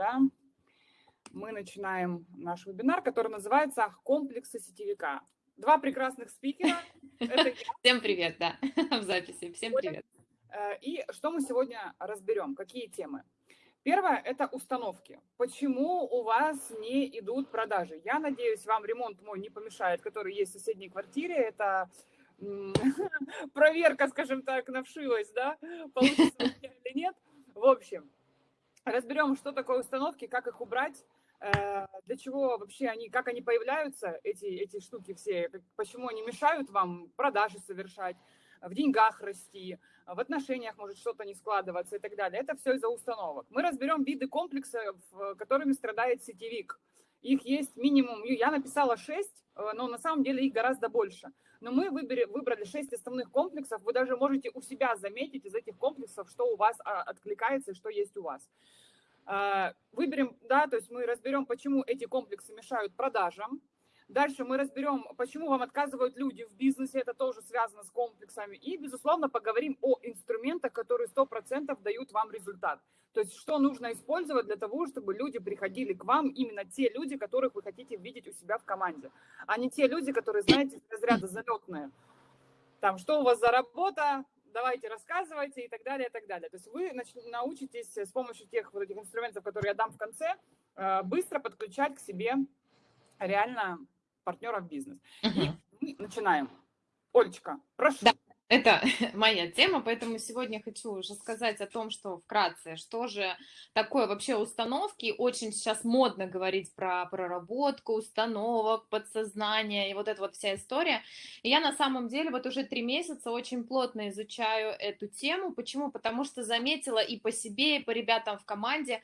Да? Мы начинаем наш вебинар, который называется «Комплексы сетевика». Два прекрасных спикера. Всем привет, да, в записи. Всем привет. Э, и что мы сегодня разберем, какие темы? Первое – это установки. Почему у вас не идут продажи? Я надеюсь, вам ремонт мой не помешает, который есть в соседней квартире. Это проверка, скажем так, на вшивость, да, получится или нет. В общем, разберем, что такое установки, как их убрать, э, для чего вообще они, как они появляются, эти, эти штуки все, почему они мешают вам продажи совершать, в деньгах расти, в отношениях может что-то не складываться и так далее. Это все из-за установок. Мы разберем виды комплексов, которыми страдает сетевик. Их есть минимум, я написала 6, э, но на самом деле их гораздо больше. Но мы выбери, выбрали 6 основных комплексов. Вы даже можете у себя заметить из этих комплексов, что у вас а, откликается и что есть у вас. А, выберем, да, то есть мы разберем, почему эти комплексы мешают продажам. Дальше мы разберем, почему вам отказывают люди в бизнесе, это тоже связано с комплексами. И, безусловно, поговорим о инструментах, которые 100% дают вам результат. То есть что нужно использовать для того, чтобы люди приходили к вам, именно те люди, которых вы хотите видеть у себя в команде, а не те люди, которые, знаете, из разряда залетные. Там, что у вас за работа, давайте рассказывайте и так далее, и так далее. То есть вы научитесь с помощью тех вот этих инструментов, которые я дам в конце, э, быстро подключать к себе реально партнера в бизнес. И мы начинаем. Олечка, прошу. Да. Это моя тема, поэтому сегодня хочу уже сказать о том, что вкратце, что же такое вообще установки. Очень сейчас модно говорить про проработку установок, подсознание и вот эта вот вся история. И я на самом деле вот уже три месяца очень плотно изучаю эту тему. Почему? Потому что заметила и по себе, и по ребятам в команде.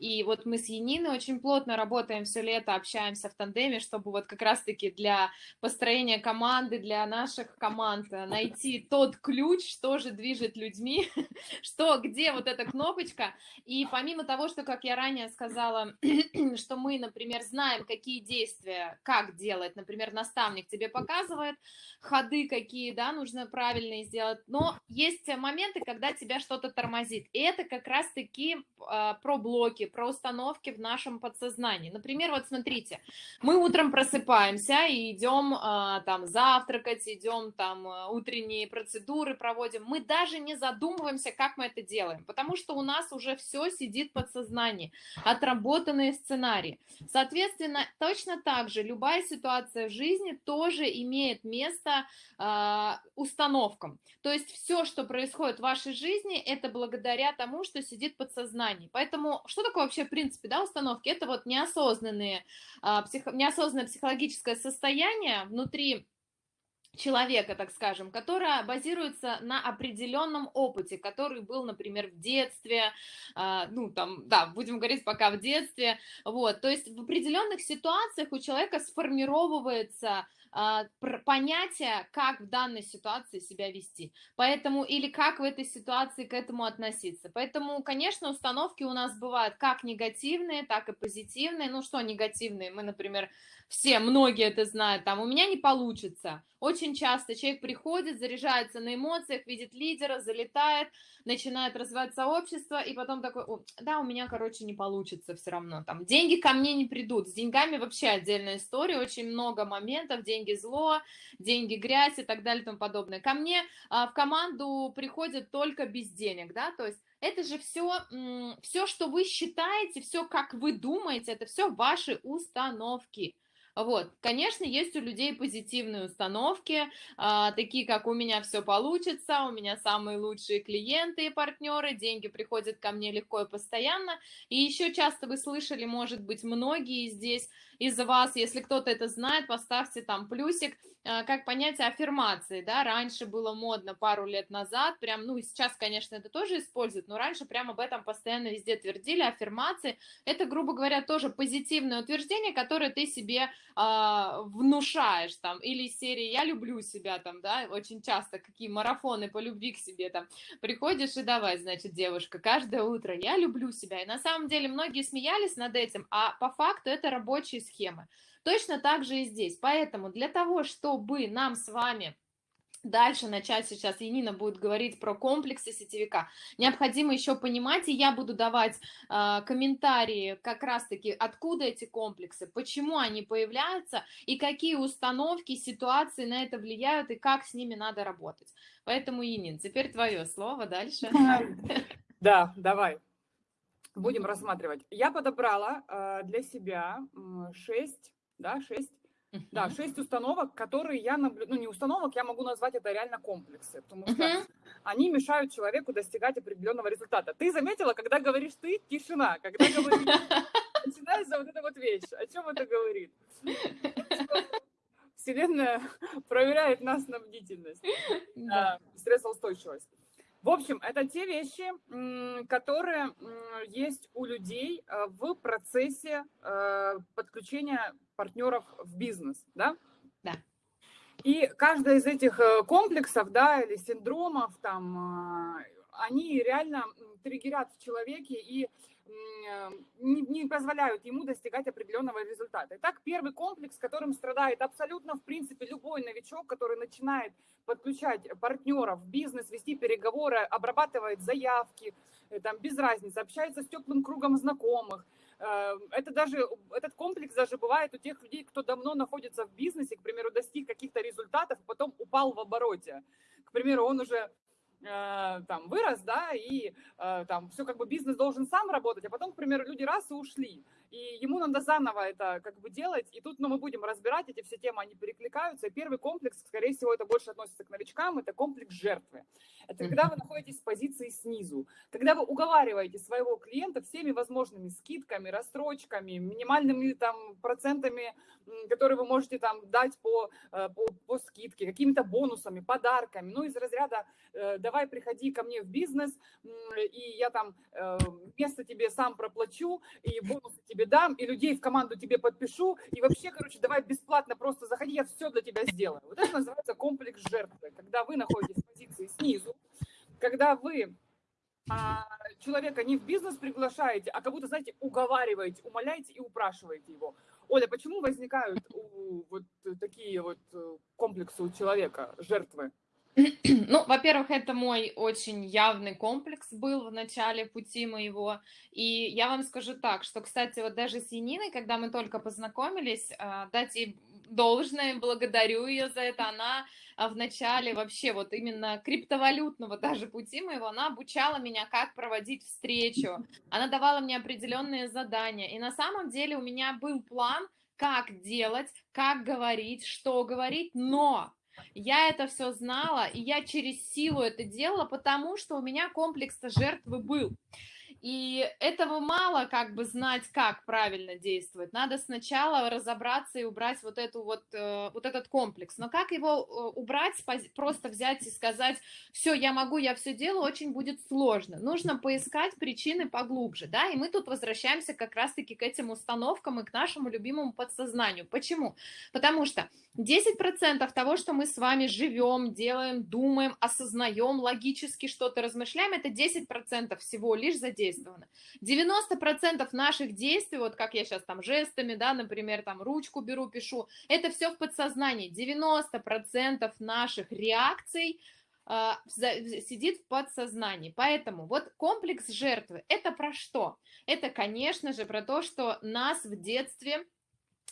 И вот мы с Яниной очень плотно работаем все лето, общаемся в тандеме, чтобы вот как раз-таки для построения команды, для наших команд найти тот ключ, что же движет людьми, что, где вот эта кнопочка. И помимо того, что, как я ранее сказала, что мы, например, знаем, какие действия, как делать, например, наставник тебе показывает, ходы какие, да, нужно правильные сделать, но есть моменты, когда тебя что-то тормозит. И это как раз-таки э, про блоки, про установки в нашем подсознании. Например, вот смотрите, мы утром просыпаемся и идем э, там завтракать, идем там а, утренние процедуры проводим, мы даже не задумываемся, как мы это делаем, потому что у нас уже все сидит в подсознании, отработанные сценарии. Соответственно, точно так же любая ситуация в жизни тоже имеет место э, установкам. То есть все, что происходит в вашей жизни, это благодаря тому, что сидит в подсознании. Поэтому что такое вообще в принципе да, установки? Это вот неосознанные, э, психо, неосознанное психологическое состояние внутри человека, так скажем, которая базируется на определенном опыте, который был, например, в детстве, э, ну, там, да, будем говорить пока в детстве, вот, то есть в определенных ситуациях у человека сформировывается э, понятие, как в данной ситуации себя вести, поэтому, или как в этой ситуации к этому относиться, поэтому, конечно, установки у нас бывают как негативные, так и позитивные, ну, что негативные, мы, например, все, многие это знают, там, у меня не получится, очень часто человек приходит, заряжается на эмоциях, видит лидера, залетает, начинает развивать сообщество, и потом такой, да, у меня, короче, не получится все равно. Там деньги ко мне не придут. С деньгами вообще отдельная история, очень много моментов, деньги зло, деньги грязь и так далее и тому подобное. Ко мне а, в команду приходят только без денег, да, то есть это же все, все, что вы считаете, все, как вы думаете, это все ваши установки. Вот, конечно, есть у людей позитивные установки, а, такие как у меня все получится, у меня самые лучшие клиенты и партнеры, деньги приходят ко мне легко и постоянно. И еще часто вы слышали, может быть, многие здесь из вас, если кто-то это знает, поставьте там плюсик, как понятие аффирмации, да, раньше было модно пару лет назад, прям, ну, и сейчас, конечно, это тоже используют, но раньше прям об этом постоянно везде твердили, аффирмации, это, грубо говоря, тоже позитивное утверждение, которое ты себе э, внушаешь, там, или из серии «я люблю себя», там, да, очень часто какие марафоны по любви к себе, там, приходишь и давай, значит, девушка, каждое утро «я люблю себя», и на самом деле многие смеялись над этим, а по факту это рабочие схемы. Точно так же и здесь. Поэтому для того, чтобы нам с вами дальше начать сейчас, Янина будет говорить про комплексы сетевика, необходимо еще понимать, и я буду давать э, комментарии как раз-таки, откуда эти комплексы, почему они появляются, и какие установки, ситуации на это влияют, и как с ними надо работать. Поэтому, Янин, теперь твое слово дальше. Да, давай. Будем рассматривать. Я подобрала э, для себя шесть, да, шесть да, шесть установок, которые я наблюдаю, ну не установок, я могу назвать это реально комплексы, потому что uh-huh. они мешают человеку достигать определенного результата. Ты заметила, когда говоришь ты, тишина, когда говоришь, начинается вот эта вот вещь. О чем это говорит? Вселенная проверяет нас на бдительность, да. стрессоустойчивость. В общем, это те вещи, которые есть у людей э, в процессе э, подключения партнеров в бизнес, да? Да. И каждый из этих э, комплексов, да, или синдромов, там, они реально триггерят в человеке и не, не позволяют ему достигать определенного результата. Итак, первый комплекс, которым страдает абсолютно, в принципе, любой новичок, который начинает подключать партнеров в бизнес, вести переговоры, обрабатывает заявки, э, там, без разницы, общается с теплым кругом знакомых. Э, это даже, этот комплекс даже бывает у тех людей, кто давно находится в бизнесе, к примеру, достиг каких-то результатов, потом упал в обороте. К примеру, он уже Э, там вырос, да, и э, там все как бы бизнес должен сам работать, а потом, к примеру, люди раз и ушли и ему надо заново это как бы делать, и тут ну, мы будем разбирать эти все темы, они перекликаются, и первый комплекс, скорее всего, это больше относится к новичкам, это комплекс жертвы. Это когда вы находитесь в позиции снизу, когда вы уговариваете своего клиента всеми возможными скидками, рассрочками, минимальными там процентами, которые вы можете там дать по, э, по, по скидке, какими-то бонусами, подарками, ну из разряда э, давай приходи ко мне в бизнес, и я там э, место тебе сам проплачу, и бонусы тебе тебе дам, и людей в команду тебе подпишу, и вообще, короче, давай бесплатно просто заходи, я все для тебя сделаю. Вот это называется комплекс жертвы, когда вы находитесь в позиции снизу, когда вы а, человека не в бизнес приглашаете, а как будто, знаете, уговариваете, умоляете и упрашиваете его. Оля, почему возникают у, вот такие вот э, комплексы у человека, жертвы? Ну, во-первых, это мой очень явный комплекс был в начале пути моего. И я вам скажу так, что, кстати, вот даже с Яниной, когда мы только познакомились, а, дать ей должное, благодарю ее за это, она а, в начале вообще вот именно криптовалютного даже пути моего, она обучала меня, как проводить встречу, она давала мне определенные задания. И на самом деле у меня был план, как делать, как говорить, что говорить, но я это все знала, и я через силу это делала, потому что у меня комплекс жертвы был. И этого мало как бы знать, как правильно действовать. Надо сначала разобраться и убрать вот, эту вот, э, вот этот комплекс. Но как его э, убрать, просто взять и сказать, все, я могу, я все делаю, очень будет сложно. Нужно поискать причины поглубже, да, и мы тут возвращаемся как раз-таки к этим установкам и к нашему любимому подсознанию. Почему? Потому что 10% того, что мы с вами живем, делаем, думаем, осознаем, логически что-то размышляем, это 10% всего лишь задействовано. 90% наших действий, вот как я сейчас там жестами, да, например, там ручку беру, пишу, это все в подсознании. 90% наших реакций э, сидит в подсознании. Поэтому вот комплекс жертвы, это про что? Это, конечно же, про то, что нас в детстве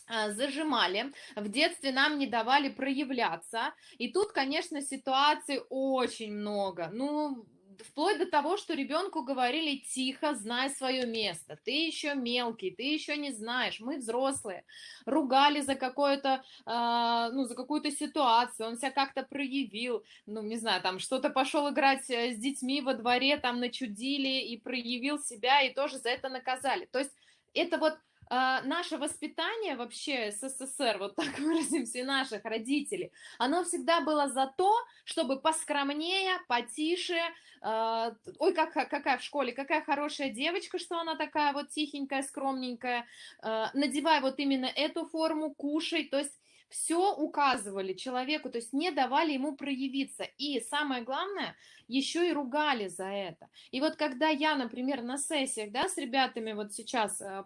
а, зажимали, в детстве нам не давали проявляться, и тут, конечно, ситуаций очень много, ну, вплоть до того, что ребенку говорили тихо, знай свое место, ты еще мелкий, ты еще не знаешь, мы взрослые, ругали за какое-то, э, ну, за какую-то ситуацию, он себя как-то проявил, ну, не знаю, там, что-то пошел играть э, с детьми во дворе, там, начудили и проявил себя, и тоже за это наказали, то есть это вот а, наше воспитание вообще СССР, вот так выразимся, наших родителей, оно всегда было за то, чтобы поскромнее, потише, э, ой, как, какая в школе, какая хорошая девочка, что она такая вот тихенькая, скромненькая, э, надевай вот именно эту форму, кушай, то есть все указывали человеку, то есть не давали ему проявиться. И самое главное, еще и ругали за это. И вот когда я, например, на сессиях, да, с ребятами вот сейчас э,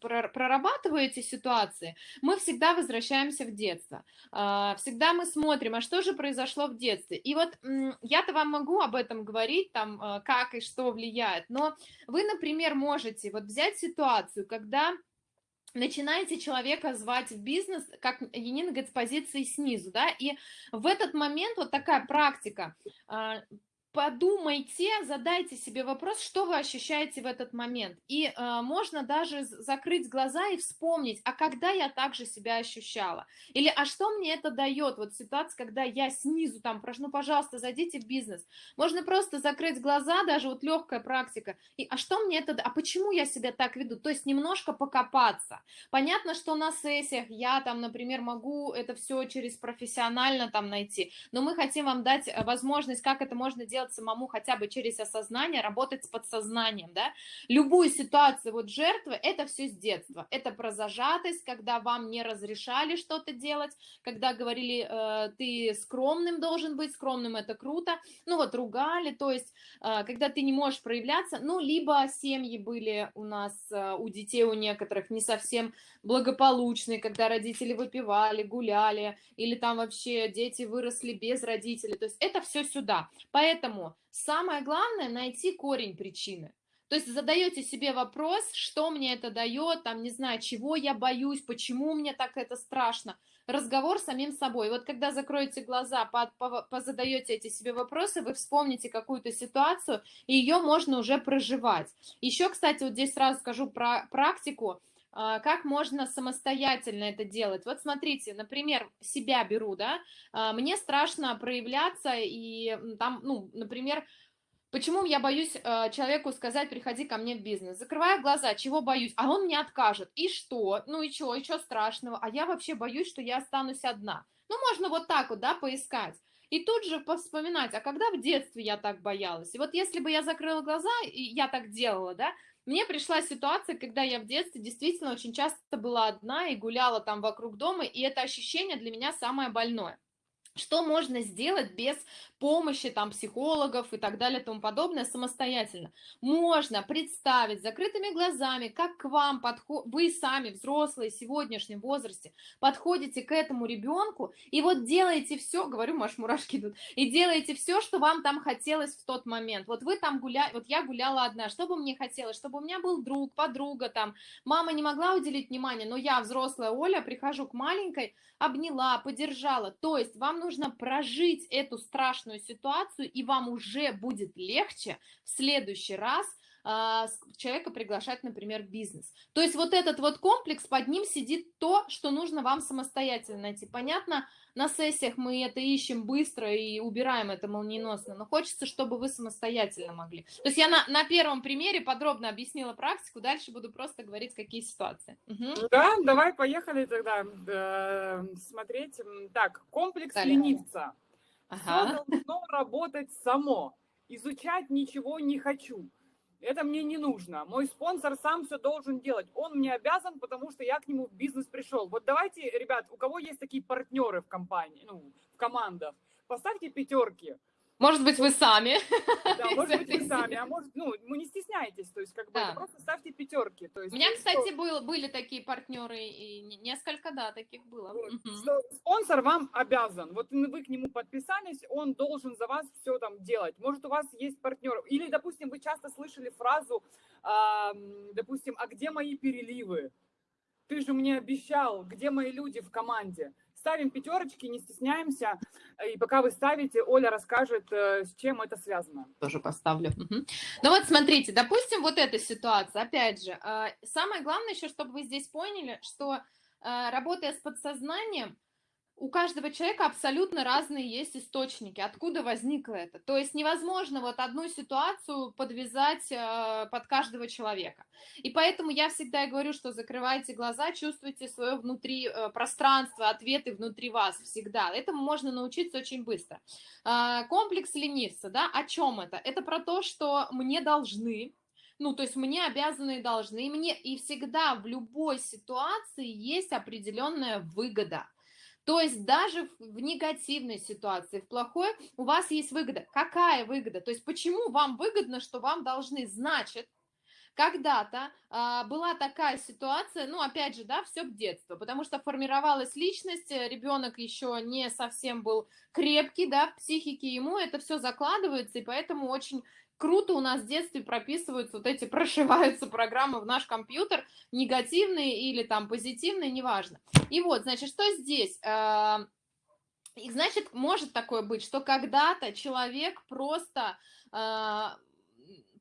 прорабатываю эти ситуации, мы всегда возвращаемся в детство. А, всегда мы смотрим, а что же произошло в детстве. И вот я-то вам могу об этом говорить, там, э, как и что влияет, но вы, например, можете вот взять ситуацию, когда начинаете человека звать в бизнес, как Енина говорит, с позиции снизу, да, и в этот момент вот такая практика, а, подумайте, задайте себе вопрос, что вы ощущаете в этот момент. И э, можно даже закрыть глаза и вспомнить, а когда я также себя ощущала? Или а что мне это дает? Вот ситуация, когда я снизу там прошу, ну, пожалуйста, зайдите в бизнес. Можно просто закрыть глаза, даже вот легкая практика. И а что мне это, а почему я себя так веду? То есть немножко покопаться. Понятно, что на сессиях я там, например, могу это все через профессионально там найти, но мы хотим вам дать э, возможность, как это можно делать делать самому хотя бы через осознание, работать с подсознанием, да. Любую ситуацию вот жертвы, это все с детства. Это про зажатость, когда вам не разрешали что-то делать, когда говорили, э, ты скромным должен быть, скромным это круто, ну вот ругали, то есть, э, когда ты не можешь проявляться, ну, либо семьи были у нас, э, у детей, у некоторых не совсем благополучные, когда родители выпивали, гуляли, или там вообще дети выросли без родителей, то есть это все сюда. Поэтому Поэтому самое главное найти корень причины. То есть задаете себе вопрос, что мне это дает, там, не знаю, чего я боюсь, почему мне так это страшно. Разговор с самим собой. Вот когда закроете глаза, позадаете эти себе вопросы, вы вспомните какую-то ситуацию, и ее можно уже проживать. Еще, кстати, вот здесь сразу скажу про практику, как можно самостоятельно это делать. Вот смотрите, например, себя беру, да, а, мне страшно проявляться, и там, ну, например, Почему я боюсь э, человеку сказать, приходи ко мне в бизнес? Закрываю глаза, чего боюсь? А он мне откажет. И что? Ну и что? И что страшного? А я вообще боюсь, что я останусь одна. Ну, можно вот так вот, да, поискать. И тут же вспоминать, а когда в детстве я так боялась? И вот если бы я закрыла глаза, и я так делала, да, мне пришла ситуация, когда я в детстве действительно очень часто была одна и гуляла там вокруг дома, и это ощущение для меня самое больное. Что можно сделать без помощи там психологов и так далее и тому подобное самостоятельно. Можно представить закрытыми глазами, как к вам подход, вы сами, взрослые, в сегодняшнем возрасте, подходите к этому ребенку и вот делаете все, говорю, маш, мурашки идут, и делаете все, что вам там хотелось в тот момент. Вот вы там гуляли, вот я гуляла одна, что бы мне хотелось, чтобы у меня был друг, подруга там, мама не могла уделить внимание, но я, взрослая Оля, прихожу к маленькой, обняла, поддержала. То есть вам нужно прожить эту страшную сложную ситуацию, и вам уже будет легче в следующий раз а, человека приглашать, например, в бизнес. То есть вот этот вот комплекс, под ним сидит то, что нужно вам самостоятельно найти. Понятно, на сессиях мы это ищем быстро и убираем это молниеносно, но хочется, чтобы вы самостоятельно могли. То есть я на, на первом примере подробно объяснила практику, дальше буду просто говорить, какие ситуации. Угу. Да, давай поехали тогда э, смотреть. Так, комплекс Далее. ленивца. Ага. Все должно работать само. Изучать ничего не хочу. Это мне не нужно. Мой спонсор сам все должен делать. Он мне обязан, потому что я к нему в бизнес пришел. Вот давайте, ребят, у кого есть такие партнеры в компании, ну, в командах, поставьте пятерки. Может быть, вы сами. Да, может быть, вы сами. А может, ну, вы не стесняйтесь, то есть, как бы, да. просто ставьте пятерки. То есть, У меня, кстати, был, были такие партнеры, и несколько, да, таких было. Вот, угу. что спонсор вам обязан. Вот вы к нему подписались, он должен за вас все там делать. Может, у вас есть партнер. Или, допустим, вы часто слышали фразу, э, допустим, а где мои переливы? Ты же мне обещал, где мои люди в команде? Ставим пятерочки, не стесняемся. И пока вы ставите, Оля расскажет, э, с чем это связано. Тоже поставлю. Угу. Ну вот смотрите, допустим, вот эта ситуация. Опять же, э, самое главное еще, чтобы вы здесь поняли, что э, работая с подсознанием, у каждого человека абсолютно разные есть источники, откуда возникло это. То есть невозможно вот одну ситуацию подвязать э, под каждого человека. И поэтому я всегда говорю, что закрывайте глаза, чувствуйте свое внутри э, пространство, ответы внутри вас всегда. Этому можно научиться очень быстро. Э, комплекс ленивца, да, о чем это? Это про то, что мне должны, ну, то есть мне обязаны и должны, и мне, и всегда в любой ситуации есть определенная выгода. То есть даже в негативной ситуации, в плохой, у вас есть выгода. Какая выгода? То есть почему вам выгодно, что вам должны? Значит, когда-то а, была такая ситуация, ну, опять же, да, все к детству, потому что формировалась личность, э, ребенок еще не совсем был крепкий, да, в психике ему это все закладывается, и поэтому очень круто у нас в детстве прописываются вот эти, прошиваются программы в наш компьютер, негативные или там позитивные, неважно. И вот, значит, что здесь? А, и значит, может такое быть, что когда-то человек просто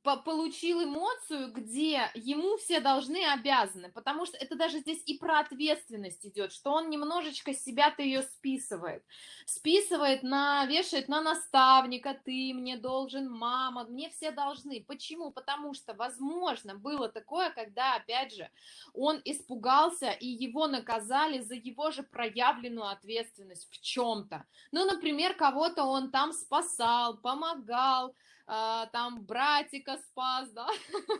а, получил эмоцию, где ему все должны обязаны, потому что это даже здесь и про ответственность идет, что он немножечко себя-то ее списывает, списывает на, вешает на наставника, ты мне должен, мама, мне все должны. Почему? Потому что, возможно, было такое, когда, опять же, он испугался и его наказали за его же проявленную ответственность в чем-то. Ну, например, кого-то он там спасал, помогал, там братика спас, да,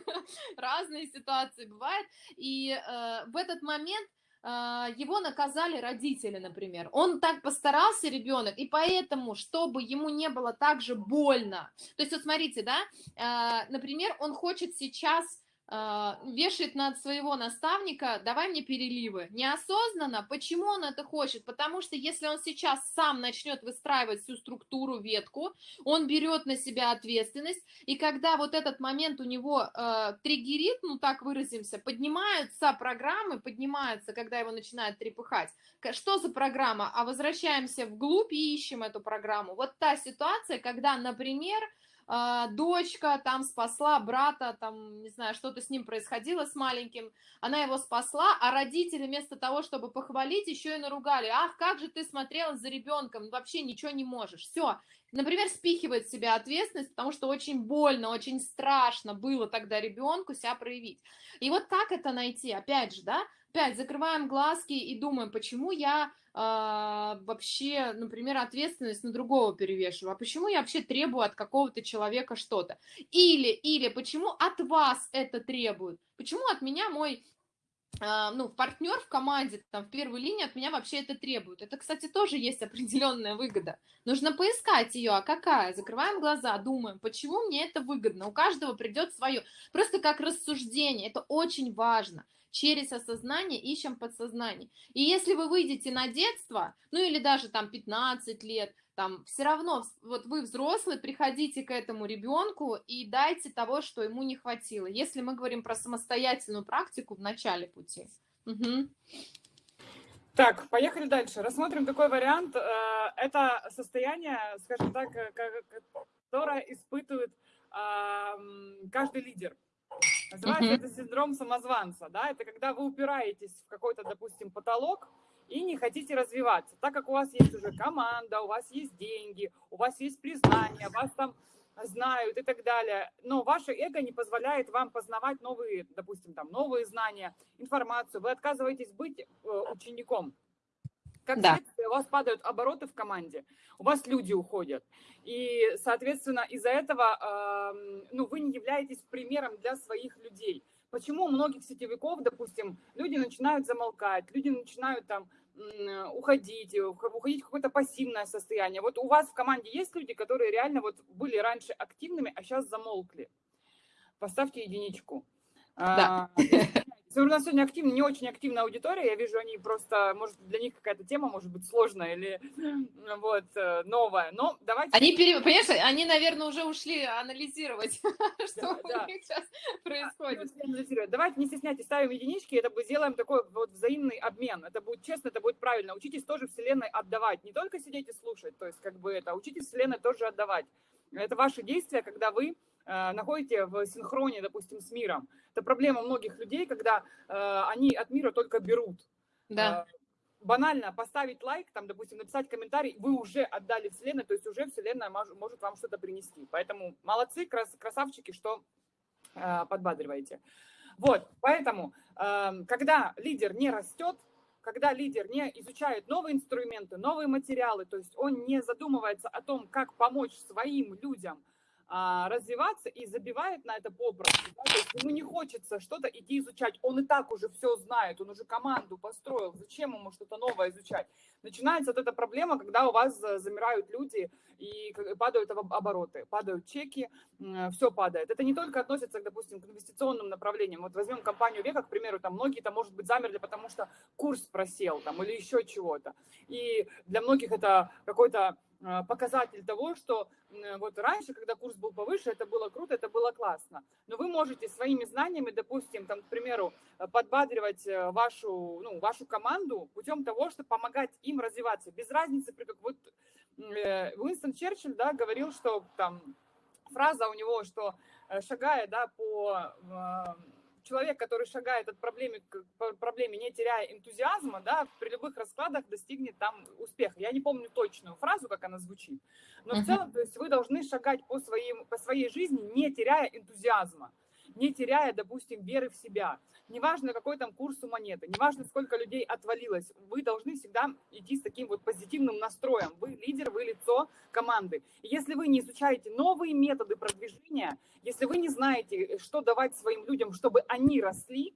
разные ситуации бывают, и э, в этот момент а, его наказали родители, например. Он так постарался, ребенок, и поэтому, чтобы ему не было так же больно. То есть, вот смотрите, да, а, например, он хочет сейчас а, вешает над своего наставника, давай мне переливы. Неосознанно. Почему он это хочет? Потому что если он сейчас сам начнет выстраивать всю структуру, ветку, он берет на себя ответственность, и когда вот этот момент у него э, триггерит, ну так выразимся, поднимаются программы, поднимаются, когда его начинают трепыхать. Что за программа? А возвращаемся вглубь и ищем эту программу. Вот та ситуация, когда, например, а, дочка там спасла брата, там, не знаю, что-то с ним происходило с маленьким, она его спасла, а родители вместо того, чтобы похвалить, еще и наругали, ах, как же ты смотрела за ребенком, вообще ничего не можешь, все, например, спихивает себя ответственность, потому что очень больно, очень страшно было тогда ребенку себя проявить. И вот как это найти, опять же, да, опять закрываем глазки и думаем, почему я а, вообще, например, ответственность на другого перевешиваю, а почему я вообще требую от какого-то человека что-то? Или, или почему от вас это требуют? Почему от меня мой а, ну, партнер в команде, там, в первой линии от меня вообще это требует. Это, кстати, тоже есть определенная выгода. Нужно поискать ее, а какая? Закрываем глаза, думаем, почему мне это выгодно? У каждого придет свое. Просто как рассуждение, это очень важно через осознание ищем подсознание. И если вы выйдете на детство, ну или даже там 15 лет, там все равно, вот вы взрослый, приходите к этому ребенку и дайте того, что ему не хватило. Если мы говорим про самостоятельную практику в начале пути. Угу. Так, поехали дальше. Рассмотрим такой вариант. Э, это состояние, скажем так, э, которое испытывает каждый лидер. Называется mm-hmm. это синдром самозванца, да, это когда вы упираетесь в какой-то, допустим, потолок и не хотите развиваться, так как у вас есть уже команда, у вас есть деньги, у вас есть признание, вас там знают и так далее, но ваше эго не позволяет вам познавать новые, допустим, там, новые знания, информацию, вы отказываетесь быть э, учеником, как да. следствие, у вас падают обороты в команде, у вас люди уходят. И, соответственно, из-за этого э, ну, вы не являетесь примером для своих людей. Почему у многих сетевиков, допустим, люди начинают замолкать, люди начинают там уходить, уходить в какое-то пассивное состояние. Вот у вас в команде есть люди, которые реально вот были раньше активными, а сейчас замолкли. Поставьте единичку. Да. А, у нас сегодня активно, не очень активная аудитория, я вижу, они просто, может, для них какая-то тема может быть сложная или вот э, новая, но давайте... Они, пере... понимаешь, они, наверное, уже ушли анализировать, что у них сейчас происходит. Давайте не стесняйтесь, ставим единички, это мы сделаем такой вот взаимный обмен, это будет честно, это будет правильно. Учитесь тоже Вселенной отдавать, не только сидеть и слушать, то есть как бы это, учитесь Вселенной тоже отдавать. Это ваши действия, когда вы Э, находите в синхроне, допустим, с миром. Это проблема многих людей, когда э, они от мира только берут. Да. Э, банально поставить лайк, там, допустим, написать комментарий, вы уже отдали Вселенной, то есть уже Вселенная может вам что-то принести. Поэтому молодцы, крас красавчики, что подбадриваете. Вот, поэтому, когда лидер не растет, когда лидер не изучает новые инструменты, новые материалы, то есть он не задумывается о том, как помочь своим людям а, развиваться и забивает на это попросту. Да? То есть ему не хочется что-то идти изучать. Он и так уже все знает, он уже команду построил. Зачем ему что-то новое изучать? Начинается вот эта проблема, когда у вас замирают люди и падают обороты, падают чеки, все падает. Это не только относится, допустим, к инвестиционным направлениям. Вот возьмем компанию Века, к примеру, там многие там, может быть, замерли, потому что курс просел там или еще чего-то. И для многих это какой-то показатель того, что вот раньше, когда курс был повыше, это было круто, это было классно. Но вы можете своими знаниями, допустим, там, к примеру, э, подбадривать э, вашу, ну, вашу команду путем того, чтобы помогать им развиваться. Без разницы, при как вот э, Уинстон Черчилль, да, говорил, что там фраза у него, что шагая, да, по человек, который шагает от проблемы к проблеме, не теряя энтузиазма, да, при любых раскладах достигнет там успеха. Я не помню точную фразу, как она звучит, но в целом, то есть вы должны шагать по, своим, по своей жизни, не теряя энтузиазма, не теряя, допустим, веры в себя неважно, какой там курс у монеты, неважно, сколько людей отвалилось, вы должны всегда идти с таким вот позитивным настроем. Вы лидер, вы лицо команды. И если вы не изучаете новые методы продвижения, если вы не знаете, что давать своим людям, чтобы они росли,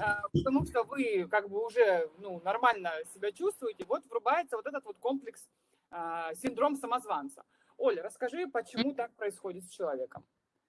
а, потому что вы как бы уже ну, нормально себя чувствуете, вот врубается вот этот вот комплекс, а, синдром самозванца. Оля, расскажи, почему так происходит с человеком?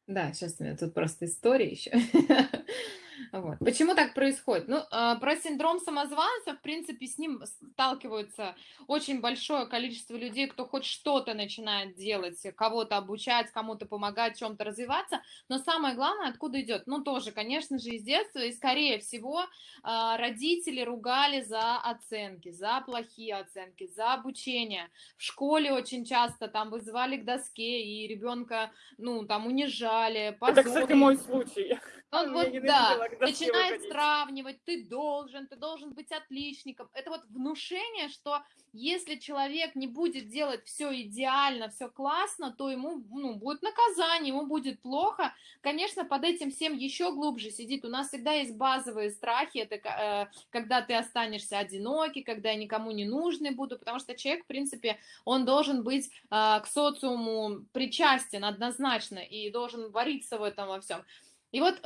Да, сейчас у меня тут просто история еще. Вот. Почему так происходит? Ну, а, про синдром самозванца, в принципе, с ним сталкиваются очень большое количество людей, кто хоть что-то начинает делать, кого-то обучать, кому-то помогать, чем-то развиваться. Но самое главное, откуда идет? Ну, тоже, конечно же, из детства. И, скорее всего, а, родители ругали за оценки, за плохие оценки, за обучение. В школе очень часто там вызывали к доске, и ребенка, ну, там унижали, позорили. Это, кстати, мой случай. Он вот, да, начинает сравнивать, ты должен, ты должен быть отличником. Это вот внушение, что если человек не будет делать все идеально, все классно, то ему ну, будет наказание, ему будет плохо. Конечно, под этим всем еще глубже сидит. У нас всегда есть базовые страхи, это э, когда ты останешься одинокий, когда я никому не нужный буду, потому что человек, в принципе, он должен быть э, к социуму причастен однозначно и должен вариться в этом во всем. И вот э,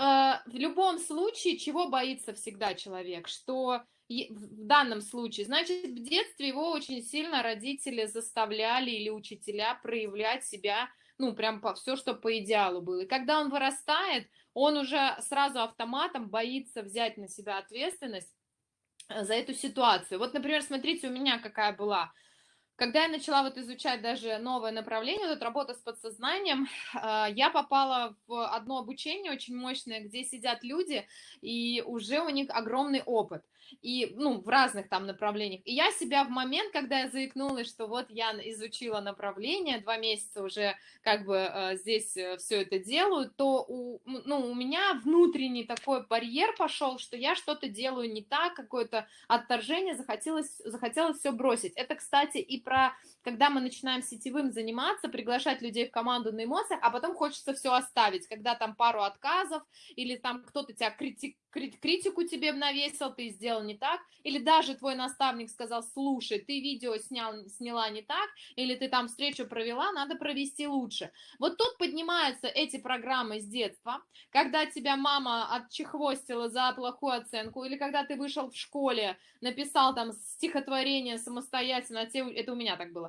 в любом случае, чего боится всегда человек, что в данном случае, значит, в детстве его очень сильно родители заставляли или учителя проявлять себя, ну, прям по все, что по идеалу было. И когда он вырастает, он уже сразу автоматом боится взять на себя ответственность э, за эту ситуацию. Вот, например, смотрите, у меня какая была когда я начала вот изучать даже новое направление, вот работа с подсознанием, а, я попала в одно обучение очень мощное, где сидят люди, и уже у них огромный опыт и, ну, в разных там направлениях. И я себя в момент, когда я заикнулась, что вот я изучила направление, два месяца уже как бы э, здесь э, все это делаю, то у, ну, у меня внутренний такой барьер пошел, что я что-то делаю не так, какое-то отторжение, захотелось, захотелось все бросить. Это, кстати, и про, когда мы начинаем сетевым заниматься, приглашать людей в команду на эмоциях, а потом хочется все оставить, когда там пару отказов, или там кто-то тебя критик, критику тебе навесил, ты сделал не так, или даже твой наставник сказал, слушай, ты видео снял, сняла не так, или ты там встречу провела, надо провести лучше. Вот тут поднимаются эти программы с детства, когда тебя мама отчехвостила за плохую оценку, или когда ты вышел в школе, написал там стихотворение самостоятельно, а это у меня так было,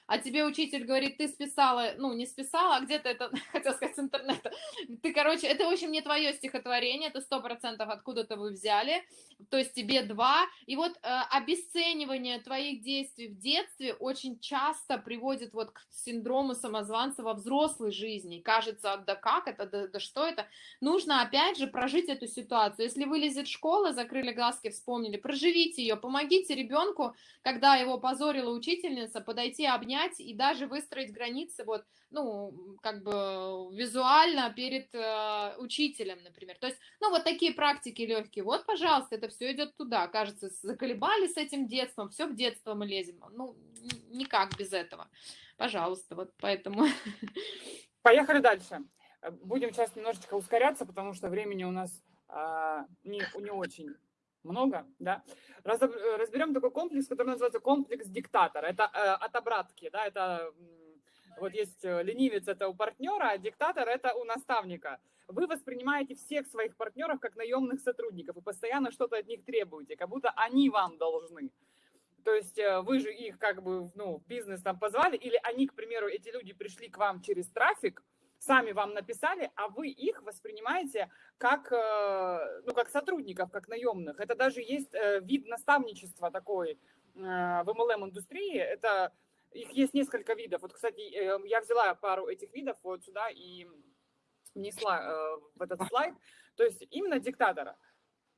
а тебе учитель говорит, ты списала, ну, не списала, а где-то это, хотел сказать, с интернета. Ты, короче, это, в общем, не твое стихотворение, это сто процентов откуда-то вы взяли, то есть тебе два. И вот э, обесценивание твоих действий в детстве очень часто приводит вот к синдрому самозванца во взрослой жизни. кажется, да как это, да, да что это? Нужно, опять же, прожить эту ситуацию. Если вылезет школа, закрыли глазки, вспомнили, проживите ее, помогите ребенку, когда его позорила учительница, подойти, обнять, понять и даже выстроить границы вот, ну, как бы визуально перед э, учителем, например. То есть, ну, вот такие практики легкие. Вот, пожалуйста, это все идет туда. Кажется, заколебали с этим детством, все в детство мы лезем. Ну, никак без этого. Пожалуйста, вот поэтому. Поехали дальше. Будем сейчас немножечко ускоряться, потому что времени у нас а, не, не очень много, да. Разберем такой комплекс, который называется комплекс диктатора. Это э, от обратки, да, это Вот есть э, ленивец это у партнера, а диктатор это у наставника. Вы воспринимаете всех своих партнеров как наемных сотрудников и постоянно что-то от них требуете, как будто они вам должны. То есть э, вы же их как бы, ну, бизнес там позвали, или они, к примеру, эти люди пришли к вам через трафик, сами вам написали, а вы их воспринимаете как, э, ну, как сотрудников, как наемных. Это даже есть вид наставничества такой в MLM-индустрии. Это их есть несколько видов. Вот, кстати, я взяла пару этих видов вот сюда и внесла э, в этот слайд. То есть именно диктатора.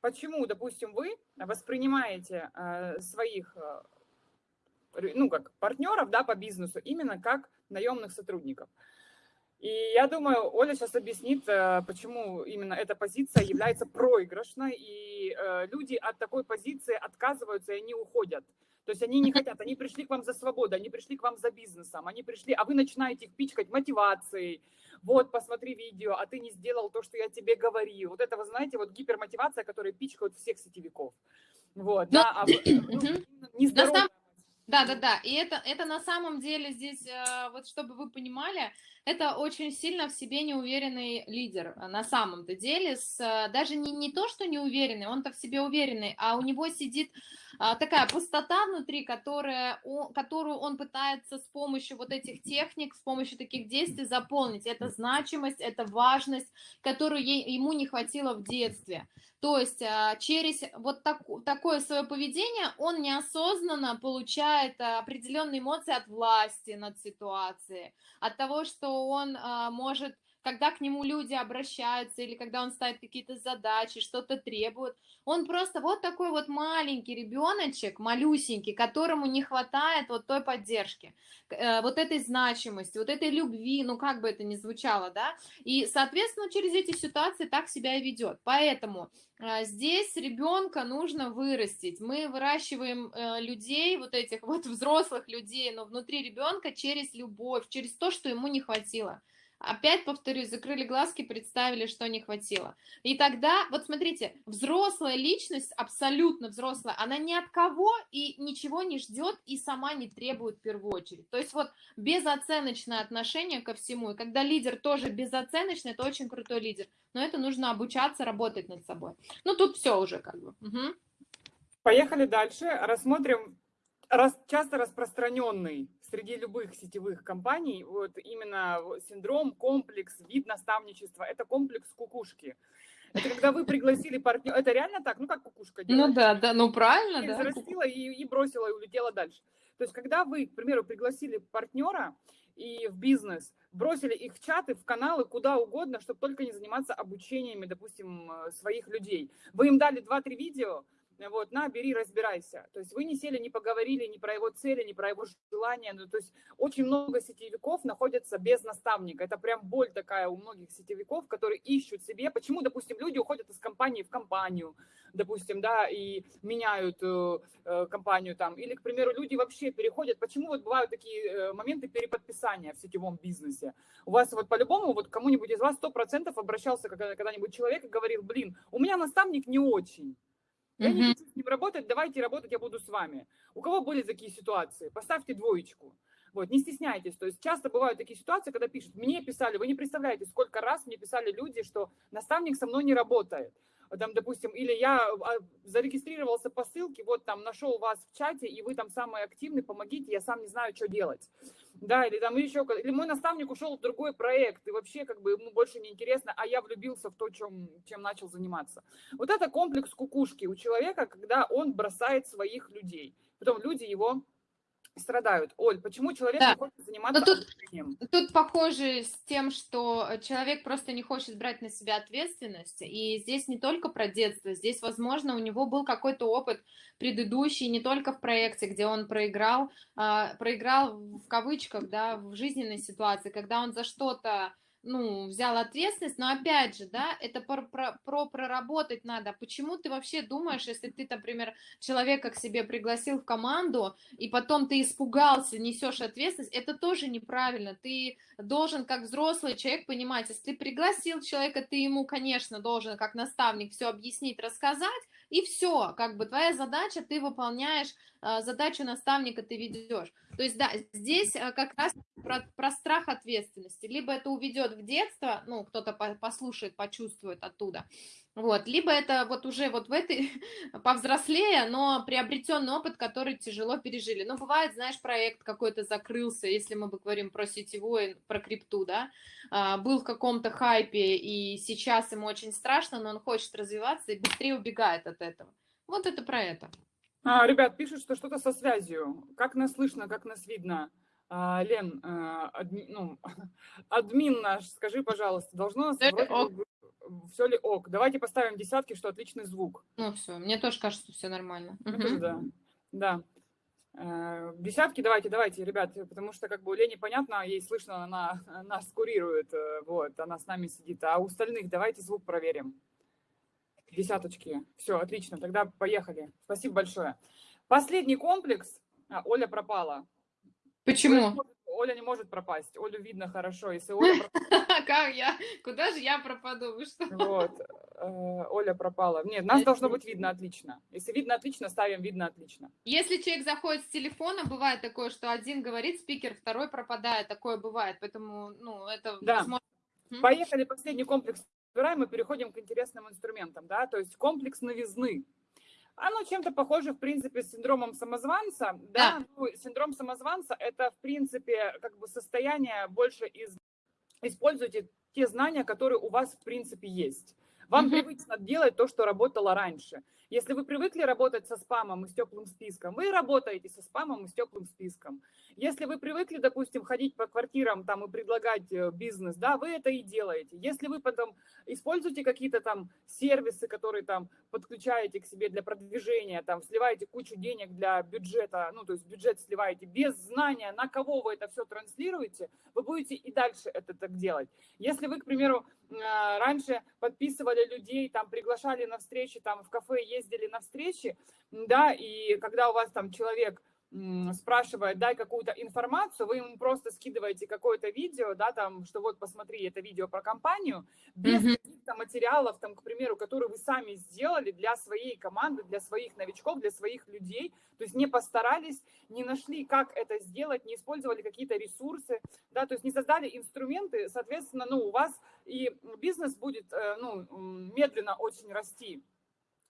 Почему, допустим, вы воспринимаете э, своих, э, ну, как партнеров, да, по бизнесу, именно как наемных сотрудников? И я думаю, Оля сейчас объяснит, почему именно эта позиция является проигрышной, и люди от такой позиции отказываются, и они уходят. То есть они не хотят, они пришли к вам за свободой, они пришли к вам за бизнесом, они пришли, а вы начинаете их пичкать мотивацией. Вот, посмотри видео, а ты не сделал то, что я тебе говорил. Вот это, вы знаете, вот гипермотивация, которая пичкают всех сетевиков. Вот, Но... да, а ну, нездоровая да, да, да. И это, это на самом деле здесь, э, вот чтобы вы понимали, это очень сильно в себе неуверенный лидер э, на самом-то деле. С, э, даже не, не то, что неуверенный, он-то в себе уверенный, а у него сидит а, такая пустота внутри, которая, о, которую он пытается с помощью вот этих техник, с помощью таких действий заполнить. Это значимость, это важность, которую ей, ему не хватило в детстве. То есть а, через вот так, такое свое поведение он неосознанно получает определенные эмоции от власти над ситуацией, от того, что он а, может когда к нему люди обращаются или когда он ставит какие-то задачи, что-то требует. Он просто вот такой вот маленький ребеночек, малюсенький, которому не хватает вот той поддержки, э, вот этой значимости, вот этой любви, ну как бы это ни звучало, да, и, соответственно, через эти ситуации так себя и ведет. Поэтому э, здесь ребенка нужно вырастить. Мы выращиваем э, людей, вот этих вот взрослых людей, но внутри ребенка через любовь, через то, что ему не хватило. Опять повторюсь, закрыли глазки, представили, что не хватило. И тогда, вот смотрите, взрослая личность, абсолютно взрослая, она ни от кого и ничего не ждет и сама не требует в первую очередь. То есть вот безоценочное отношение ко всему. И когда лидер тоже безоценочный, это очень крутой лидер. Но это нужно обучаться, работать над собой. Ну, тут все уже как бы. Угу. Поехали дальше. Рассмотрим рас, часто распространенный среди любых сетевых компаний, вот именно синдром, комплекс, вид наставничества, это комплекс кукушки. Это когда вы пригласили партнера, это реально так, ну как кукушка ну делает? Ну да, да, ну правильно, и да. Зарастила и, и бросила, и улетела дальше. То есть когда вы, к примеру, пригласили партнера и в бизнес, бросили их в чаты, в каналы, куда угодно, чтобы только не заниматься обучениями, допустим, э, своих людей. Вы им дали 2-3 видео, вот, на, бери, разбирайся. То есть вы не сели, не поговорили ни про его цели, ни про его желания. Ну, то есть очень много сетевиков находятся без наставника. Это прям боль такая у многих сетевиков, которые ищут себе. Почему, допустим, люди уходят из компании в компанию, допустим, да, и меняют э, э компанию там. Или, к примеру, люди вообще переходят. Почему вот бывают такие э, моменты переподписания в сетевом бизнесе? У вас вот по-любому, вот кому-нибудь из вас 100% обращался когда-нибудь человек и говорил, блин, у меня наставник не очень. Я не хочу с ним работать, давайте работать, я буду с вами. У кого были такие ситуации? Поставьте двоечку. Вот, не стесняйтесь. То есть часто бывают такие ситуации, когда пишут, мне писали, вы не представляете, сколько раз мне писали люди, что наставник со мной не работает там, допустим, или я а, зарегистрировался по ссылке, вот там нашел вас в чате, и вы там самый активный, помогите, я сам не знаю, что делать. Да, или там еще, или мой наставник ушел в другой проект, и вообще как бы ему больше не интересно, а я влюбился в то, чем, чем начал заниматься. Вот это комплекс кукушки у человека, когда он бросает своих людей. Потом люди его страдают. Оль, почему человек да. не хочет заниматься Но тут? Тут похоже с тем, что человек просто не хочет брать на себя ответственность. И здесь не только про детство, здесь, возможно, у него был какой-то опыт предыдущий, не только в проекте, где он проиграл, а, проиграл в кавычках, да, в жизненной ситуации, когда он за что-то ну, взял ответственность, но опять же, да, это про, про, про проработать надо. Почему ты вообще думаешь, если ты, например, человека к себе пригласил в команду, и потом ты испугался, несешь ответственность, это тоже неправильно. Ты должен, как взрослый человек, понимать, если ты пригласил человека, ты ему, конечно, должен, как наставник, все объяснить, рассказать, и все, как бы твоя задача, ты выполняешь а, задачу наставника, ты ведешь. То есть, да, здесь а, как раз про, про страх ответственности. Либо это уведет в детство, ну, кто-то послушает, почувствует оттуда, вот, либо это вот уже вот в этой, повзрослее, но приобретенный опыт, который тяжело пережили. Ну, бывает, знаешь, проект какой-то закрылся, если мы говорим про сетевой, про крипту, да, а, был в каком-то хайпе, и сейчас ему очень страшно, но он хочет развиваться и быстрее убегает от этого. Вот это про это. А, ребят, пишут, что что-то со связью. Как нас слышно, как нас видно? А, Лен, а, адми, ну, админ наш, скажи, пожалуйста, должно нас вроде все ли ок. Давайте поставим десятки, что отличный звук. Ну все, мне тоже кажется, все нормально. угу. Да, да. Э, десятки давайте, давайте, ребят, потому что как бы у Лени понятно, ей слышно, она нас курирует, э, вот, она с нами сидит. А у остальных давайте звук проверим. Десяточки. Все, отлично, тогда поехали. Спасибо большое. Последний комплекс. А, Оля пропала. Почему? Оля не может пропасть. Олю видно хорошо. Если Оля Как я? Куда же я пропаду? Вы что? Вот. Э, Оля пропала. Нет, нас должно быть видно отлично. Если видно отлично, ставим видно отлично. Если человек заходит с телефона, бывает такое, что один говорит спикер, второй пропадает. Такое бывает. Поэтому, ну, это да. Поехали, последний комплекс разбираем и переходим к интересным инструментам, да, то есть комплекс новизны. Оно чем-то похоже, в принципе, с синдромом самозванца. Да, да. Ну, синдром самозванца – это, в принципе, как бы состояние больше из... Используйте те знания, которые у вас, в принципе, есть. Вам mm-hmm. привычно делать то, что работало раньше. Если вы привыкли работать со спамом и с теплым списком, вы работаете со спамом и с теплым списком. Если вы привыкли, допустим, ходить по квартирам там и предлагать э, бизнес, да, вы это и делаете. Если вы потом используете какие-то там сервисы, которые там подключаете к себе для продвижения, там сливаете кучу денег для бюджета, ну, то есть бюджет сливаете без знания, на кого вы это все транслируете, вы будете и дальше это так делать. Если вы, к примеру, а, раньше подписывали людей, там приглашали на встречи, там в кафе ездили на встречи, да, и когда у вас там человек спрашивает, дай какую-то информацию, вы ему просто скидываете какое-то видео, да, там, что вот посмотри это видео про компанию, без mm-hmm. каких-то материалов, там, к примеру, которые вы сами сделали для своей команды, для своих новичков, для своих людей, то есть не постарались, не нашли, как это сделать, не использовали какие-то ресурсы, да, то есть не создали инструменты, соответственно, ну, у вас и бизнес будет, э, ну, медленно очень расти.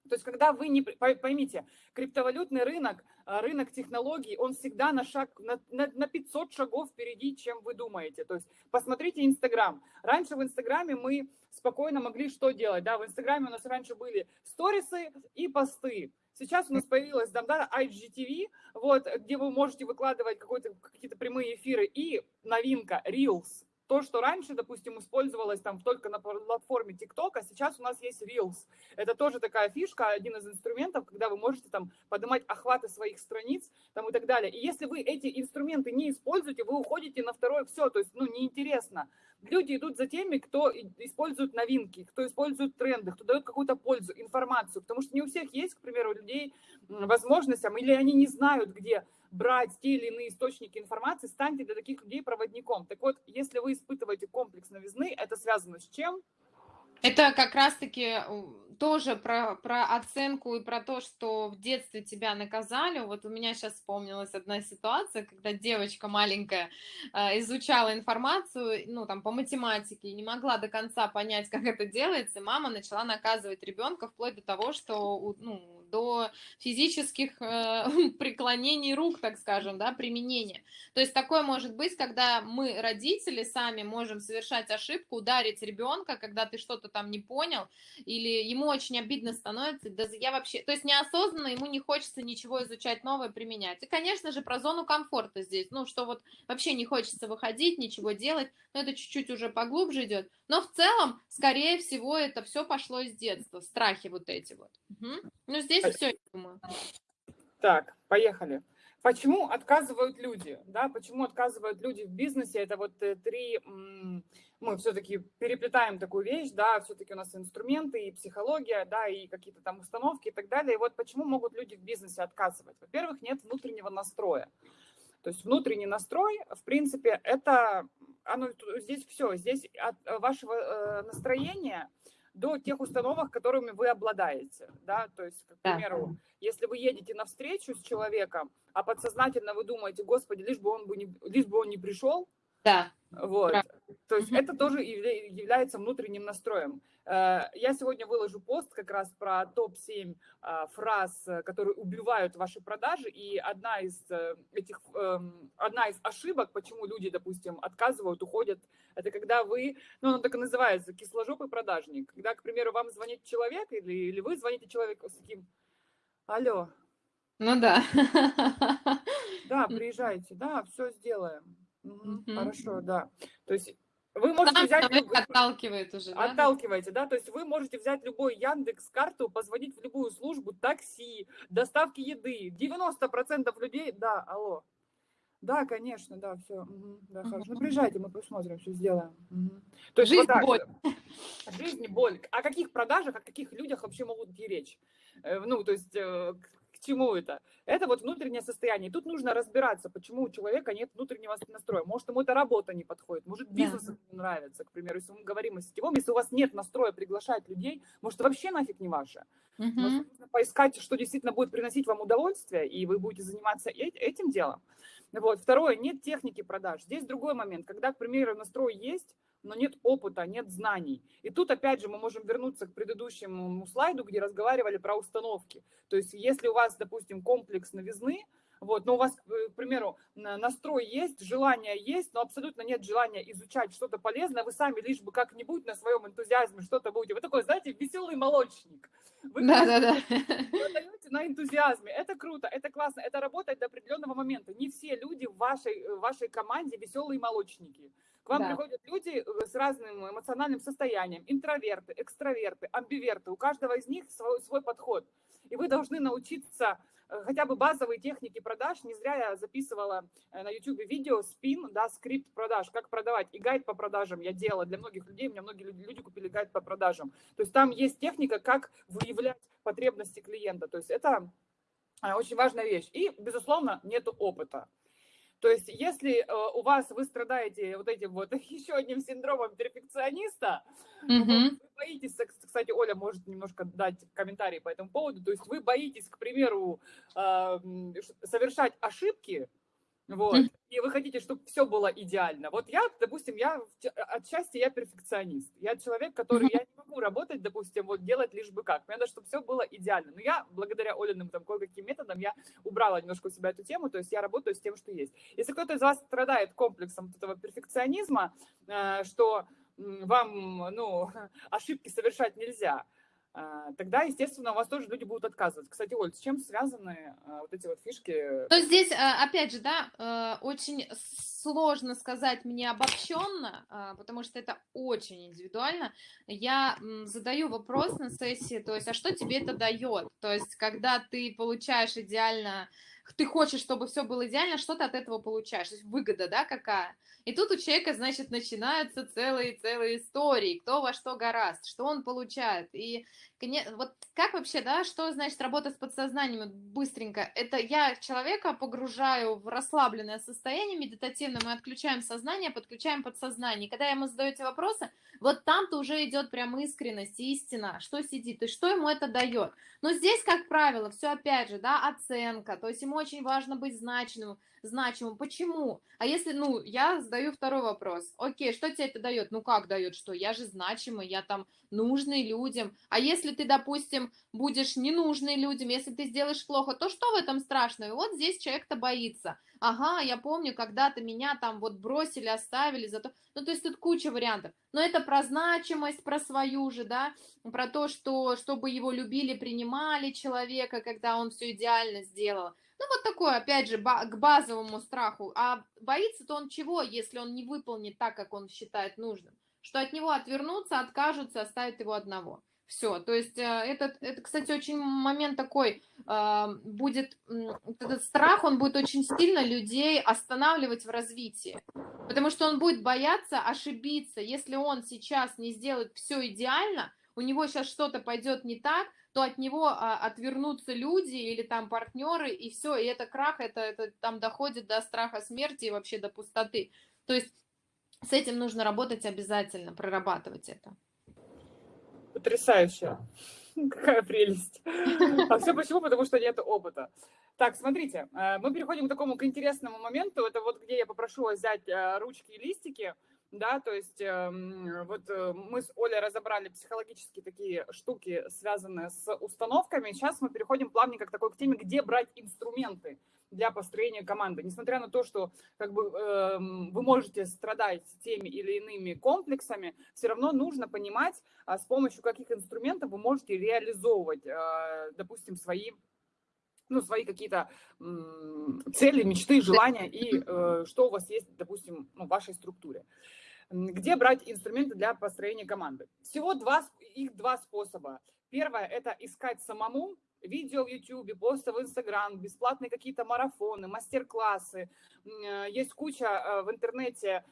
То есть, когда вы не... Поймите, криптовалютный рынок, а, рынок технологий, он всегда на шаг, на, на, на 500 шагов впереди, чем вы думаете. То есть, посмотрите Инстаграм. Раньше в Инстаграме мы спокойно могли что делать? Да, в Инстаграме у нас раньше были сторисы и посты. Сейчас у нас появилась там, да, IGTV, вот, где вы можете выкладывать какие-то прямые эфиры. И новинка, Reels то, что раньше, допустим, использовалось там только на платформе TikTok, а сейчас у нас есть Reels. Это тоже такая фишка, один из инструментов, когда вы можете там поднимать охваты своих страниц там и так далее. И если вы эти инструменты не используете, вы уходите на второе все, то есть, ну, неинтересно. Люди идут за теми, кто использует новинки, кто использует тренды, кто дает какую-то пользу, информацию, потому что не у всех есть, к примеру, людей возможность, или они не знают, где брать те или иные источники информации, станьте для таких людей проводником. Так вот, если вы испытываете комплекс новизны, это связано с чем? Это как раз-таки тоже про, про оценку и про то, что в детстве тебя наказали. Вот у меня сейчас вспомнилась одна ситуация, когда девочка маленькая э, изучала информацию, ну, там, по математике, и не могла до конца понять, как это делается, и мама начала наказывать ребенка вплоть до того, что, ну, до физических э, преклонений рук, так скажем, да, применения. То есть такое может быть, когда мы, родители, сами можем совершать ошибку, ударить ребенка, когда ты что-то там не понял, или ему очень обидно становится, да я вообще, то есть неосознанно ему не хочется ничего изучать новое, применять. И, конечно же, про зону комфорта здесь, ну, что вот вообще не хочется выходить, ничего делать, но это чуть-чуть уже поглубже идет. Но в целом, скорее всего, это все пошло из детства, страхи вот эти вот. Угу. Ну, здесь все, я думаю. Так, поехали. Почему отказывают люди? Да, почему отказывают люди в бизнесе? Это вот э, три, мы все-таки переплетаем такую вещь, да, все-таки у нас инструменты и психология, да, и какие-то там установки и так далее. И вот почему могут люди в бизнесе отказывать? Во-первых, нет внутреннего настроя. То есть внутренний настрой, в принципе, это, оно, здесь все, здесь от вашего э, настроения до тех установок, которыми вы обладаете, да, то есть, к примеру, если вы едете на встречу с человеком, а подсознательно вы думаете, господи, лишь бы он, бы не, лишь бы он не пришел, да. Вот. Да. То есть это тоже является внутренним настроем. Э, я сегодня выложу пост как раз про топ-7 а, фраз, которые убивают ваши продажи. И одна из э, этих, эм, одна из ошибок, почему люди, допустим, отказывают, уходят, это когда вы, ну, оно так и называется, кисложопый продажник. Когда, к примеру, вам звонит человек или, или вы звоните человеку с таким, алло. Ну да. Да, приезжайте, да, все сделаем. Угу, Хорошо, да. То есть вы можете Сам взять... Отталкивает уже, да? Отталкиваете, да? То есть вы можете взять любой Яндекс карту, позвонить в любую службу, такси, доставки еды. 90% людей... Да, алло. Да, конечно, да, все. Угу, да, угу. хорошо. Ну, приезжайте, мы посмотрим, все сделаем. Угу. То есть Жизнь вот боль. Жизнь боль. О каких продажах, о каких людях вообще могут идти речь? Э, ну, то есть э, чему это? Это вот внутреннее состояние. тут нужно разбираться, почему у человека нет внутреннего настроя. Может, ему эта работа не подходит, может, бизнес да. не нравится, к примеру, если мы говорим о сетевом, если у вас нет настроя приглашать людей, может, вообще нафиг не ваше. Угу. Может, нужно поискать, что действительно будет приносить вам удовольствие, и вы будете заниматься этим делом. Вот. Второе, нет техники продаж. Здесь другой момент. Когда, к примеру, настрой есть, но нет опыта, нет знаний. И тут, опять же, мы можем вернуться к предыдущему слайду, где разговаривали про установки. То есть, если у вас, допустим, комплекс новизны, вот, но у вас, э, к примеру, настрой есть, желание есть, но абсолютно нет желания изучать что-то полезное, вы сами лишь бы как-нибудь на своем энтузиазме что-то будете. Вы такой, знаете, веселый молочник. Вы да, да, да. на энтузиазме. Это круто, это классно, это работает до определенного момента. Не все люди в вашей, в вашей команде веселые молочники. К вам да. приходят люди э, с разным эмоциональным состоянием, интроверты, экстраверты, амбиверты. У каждого из них свой, свой подход. И вы должны научиться э, хотя бы базовые техники продаж. Не зря я записывала э, на YouTube видео спин, да, скрипт продаж, как продавать. И гайд по продажам я делала для многих людей. У меня многие люди купили гайд по продажам. То есть там есть техника, как выявлять потребности клиента. То есть это очень важная вещь. И, безусловно, нет опыта. То есть, если э, у вас вы страдаете вот этим вот еще одним синдромом перфекциониста, mm-hmm. вы боитесь, кстати, Оля может немножко дать комментарий по этому поводу, то есть вы боитесь, к примеру, э, совершать ошибки, вот. И вы хотите, чтобы все было идеально. Вот я, допустим, я отчасти я перфекционист. Я человек, который я не могу работать, допустим, вот делать лишь бы как. Мне надо, чтобы все было идеально. Но я, благодаря Олиным там кое-каким методам, я убрала немножко у себя эту тему, то есть я работаю с тем, что есть. Если кто-то из вас страдает комплексом этого перфекционизма, э, что вам, ну, ошибки совершать нельзя, тогда, естественно, у вас тоже люди будут отказывать. Кстати, Оль, с чем связаны а, вот эти вот фишки? То здесь, а, опять же, да, очень сложно сказать мне обобщенно, потому что это очень индивидуально. Я задаю вопрос на сессии, то есть, а что тебе это дает? То есть, когда ты получаешь идеально ты хочешь, чтобы все было идеально, что ты от этого получаешь? То есть выгода, да, какая? И тут у человека, значит, начинаются целые-целые истории, кто во что гораст, что он получает. И вот как вообще, да, что значит работа с подсознанием быстренько? Это я человека погружаю в расслабленное состояние медитативно, мы отключаем сознание, подключаем подсознание. Когда ему задаете вопросы, вот там-то уже идет прям искренность, истина, что сидит, и что ему это дает. Но здесь, как правило, все опять же, да, оценка, то есть ему очень важно быть значимым, значимым. Почему? А если, ну, я задаю второй вопрос. Окей, что тебе это дает? Ну, как дает что? Я же значимый, я там нужный людям. А если ты, допустим, будешь ненужный людям, если ты сделаешь плохо, то что в этом страшного? И вот здесь человек-то боится. Ага, я помню, когда-то меня там вот бросили, оставили за то. Ну, то есть тут куча вариантов. Но это про значимость, про свою же, да, про то, что чтобы его любили, принимали человека, когда он все идеально сделал. Ну, вот такое, опять же, к базовому страху. А боится-то он чего, если он не выполнит так, как он считает нужным? Что от него отвернутся, откажутся, оставят его одного. Все, то есть э, этот, это, кстати, очень момент такой, э, будет, этот страх, он будет очень сильно людей останавливать в развитии, потому что он будет бояться ошибиться, если он сейчас не сделает все идеально, у него сейчас что-то пойдет не так, то от него а, отвернутся люди или там партнеры, и все, и это крах, это, это там доходит до страха смерти и вообще до пустоты. То есть с этим нужно работать обязательно, прорабатывать это. Потрясающе. Какая прелесть. А все почему? Потому что нет опыта. Так, смотрите, э, мы переходим к такому к интересному моменту. Это вот где я попрошу вас взять э, ручки и листики. Да, то есть эм, вот э, мы с Олей разобрали психологические такие штуки, связанные с установками. Сейчас мы переходим плавненько к такой к теме, где брать инструменты для построения команды. Несмотря на то, что как бы, э, вы можете страдать теми или иными комплексами, все равно нужно понимать, а с помощью каких инструментов вы можете реализовывать, э, допустим, свои ну, свои какие-то цели, мечты, желания и э, что у вас есть, допустим, ну, в вашей структуре. Где брать инструменты для построения команды? Всего два, их два способа. Первое – это искать самому, видео в YouTube, посты в Instagram, бесплатные какие-то марафоны, мастер-классы. Э, есть куча э, в интернете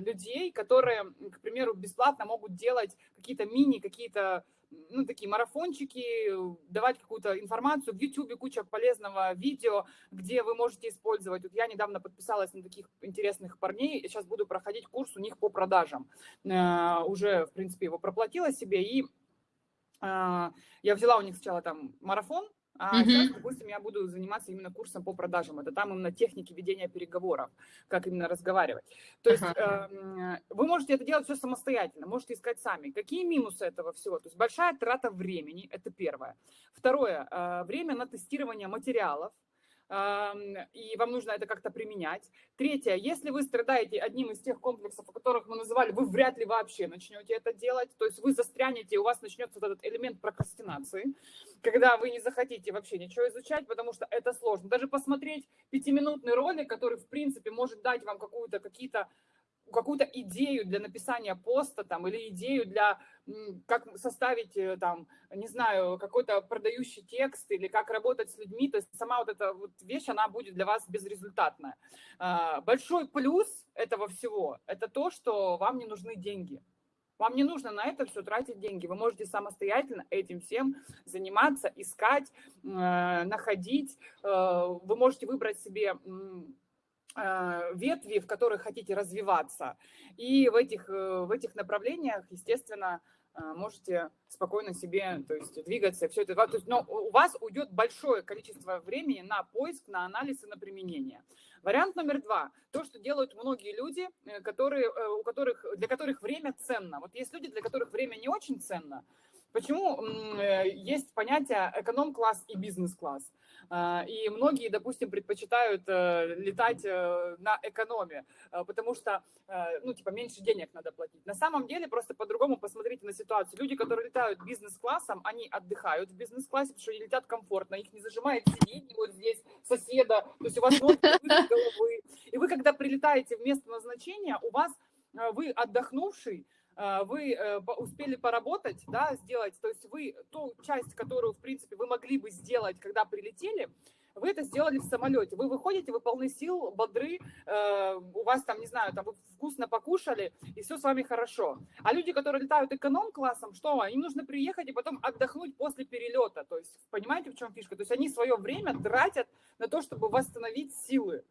людей, которые, к примеру, бесплатно могут делать какие-то мини, какие-то ну, такие марафончики, давать какую-то информацию. В YouTube куча полезного видео, где вы можете использовать. Вот я недавно подписалась на таких интересных парней, сейчас буду проходить курс у них по продажам. Э, уже, в принципе, его проплатила себе, и э, я взяла у них сначала там марафон, а mm-hmm. сейчас, допустим, я буду заниматься именно курсом по продажам. Это там именно техники ведения переговоров, как именно разговаривать. То есть uh-huh. э, вы можете это делать все самостоятельно, можете искать сами. Какие минусы этого всего? То есть большая трата времени, это первое. Второе, э, время на тестирование материалов и вам нужно это как-то применять. Третье, если вы страдаете одним из тех комплексов, о которых мы называли, вы вряд ли вообще начнете это делать, то есть вы застрянете, у вас начнется вот этот элемент прокрастинации, когда вы не захотите вообще ничего изучать, потому что это сложно. Даже посмотреть пятиминутный ролик, который, в принципе, может дать вам какую-то, какие-то какую-то идею для написания поста там, или идею для, как составить, э, там, не знаю, какой-то продающий текст или как работать с людьми, то есть сама вот эта вот вещь, она будет для вас безрезультатная. А, большой плюс этого всего – это то, что вам не нужны деньги. Вам не нужно на это все тратить деньги. Вы можете самостоятельно этим всем заниматься, искать, э, находить. Э, вы можете выбрать себе ветви, в которых хотите развиваться. И в этих, э, в этих направлениях, естественно, а, можете спокойно себе то есть, двигаться. Все это, то есть, но у вас уйдет большое количество времени на поиск, на анализ и на применение. Вариант номер два. То, что делают многие люди, э, которые, э, у которых, для которых время ценно. Вот есть люди, для которых время не очень ценно. Почему есть понятие эконом-класс и бизнес-класс? А, и многие, допустим, предпочитают э, летать э, на экономе, э, потому что, ну, типа, меньше денег надо платить. На самом деле, просто по-другому посмотрите на ситуацию. Люди, которые летают бизнес-классом, они отдыхают в бизнес-классе, потому что они летят комфортно, их не зажимает сиденье вот здесь соседа, то есть у вас ноги головы. И вы, когда прилетаете в место назначения, у вас вы отдохнувший, вы э, успели поработать, да, сделать, то есть вы ту часть, которую, в принципе, вы могли бы сделать, когда прилетели, вы это сделали в самолете. Вы выходите, вы полны сил, бодры, э, у вас там, не знаю, там вы вкусно покушали, и все с вами хорошо. А люди, которые летают эконом-классом, что? Им нужно приехать и потом отдохнуть после перелета. То есть, понимаете, в чем фишка? То есть они свое время тратят на то, чтобы восстановить силы.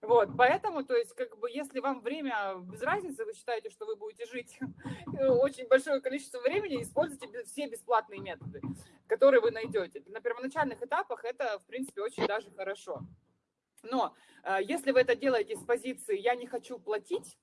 Вот, поэтому, то есть, как бы, если вам время без разницы, вы считаете, что вы будете жить очень большое количество времени, используйте все бесплатные методы, которые вы найдете. На первоначальных этапах это, в принципе, очень даже хорошо. Но э, если вы это делаете с позиции «я не хочу платить»,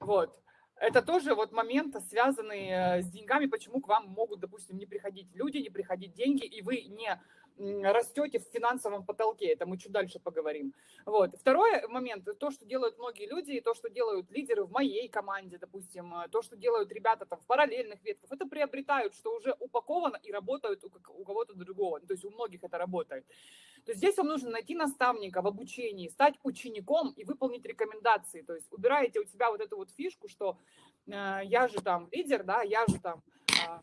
вот, это тоже вот моменты, связанные э, с деньгами, почему к вам могут, допустим, не приходить люди, не приходить деньги, и вы не растете в финансовом потолке. Это мы чуть дальше поговорим. Вот. Второй момент, то, что делают многие люди, и то, что делают лидеры в моей команде, допустим, э, то, что делают ребята там в параллельных ветках, это приобретают, что уже упаковано и работают у, кого-то другого. То есть у многих это работает. То есть здесь вам нужно найти наставника в обучении, стать учеником и выполнить рекомендации. То есть убираете у себя вот эту вот фишку, что э, я же там лидер, да, я же там... Э,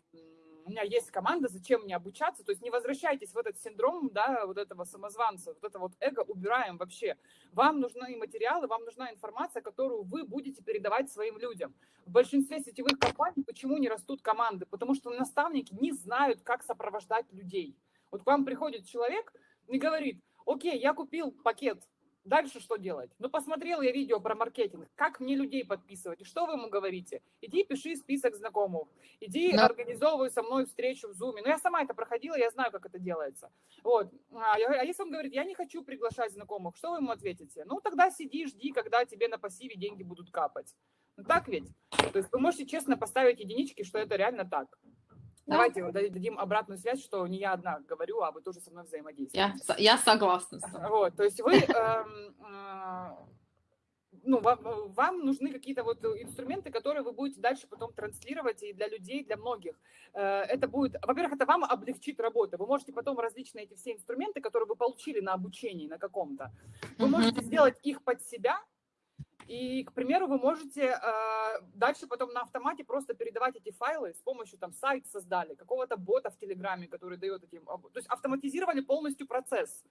у меня есть команда, зачем мне обучаться? То есть не возвращайтесь в этот синдром, да, вот этого самозванца, вот это вот эго убираем вообще. Вам нужны материалы, вам нужна информация, которую вы будете передавать своим людям. В большинстве сетевых компаний почему не растут команды? Потому что наставники не знают, как сопровождать людей. Вот к вам приходит человек и говорит, окей, я купил пакет Дальше что делать? Ну, посмотрел я видео про маркетинг, как мне людей подписывать, и что вы ему говорите? Иди пиши список знакомых, иди да. организовывай со мной встречу в Zoom. Ну, я сама это проходила, я знаю, как это делается. Вот. А, я, а если он говорит, я не хочу приглашать знакомых, что вы ему ответите? Ну, тогда сиди, жди, когда тебе на пассиве деньги будут капать. Ну, так ведь? То есть вы можете честно поставить единички, что это реально так. Да. Давайте дадим обратную связь, что не я одна говорю, а вы тоже со мной взаимодействуете. Я, я согласна. Вот, то есть вы, эм, э, ну, вам, вам нужны какие-то вот инструменты, которые вы будете дальше потом транслировать и для людей, для многих. Э, это будет, во-первых, это вам облегчит работу. Вы можете потом различные эти все инструменты, которые вы получили на обучении на каком-то, вы можете сделать их под себя, и, к примеру, вы можете э, дальше потом на автомате просто передавать эти файлы с помощью, там, сайт создали, какого-то бота в Телеграме, который дает эти... То есть автоматизировали полностью процесс.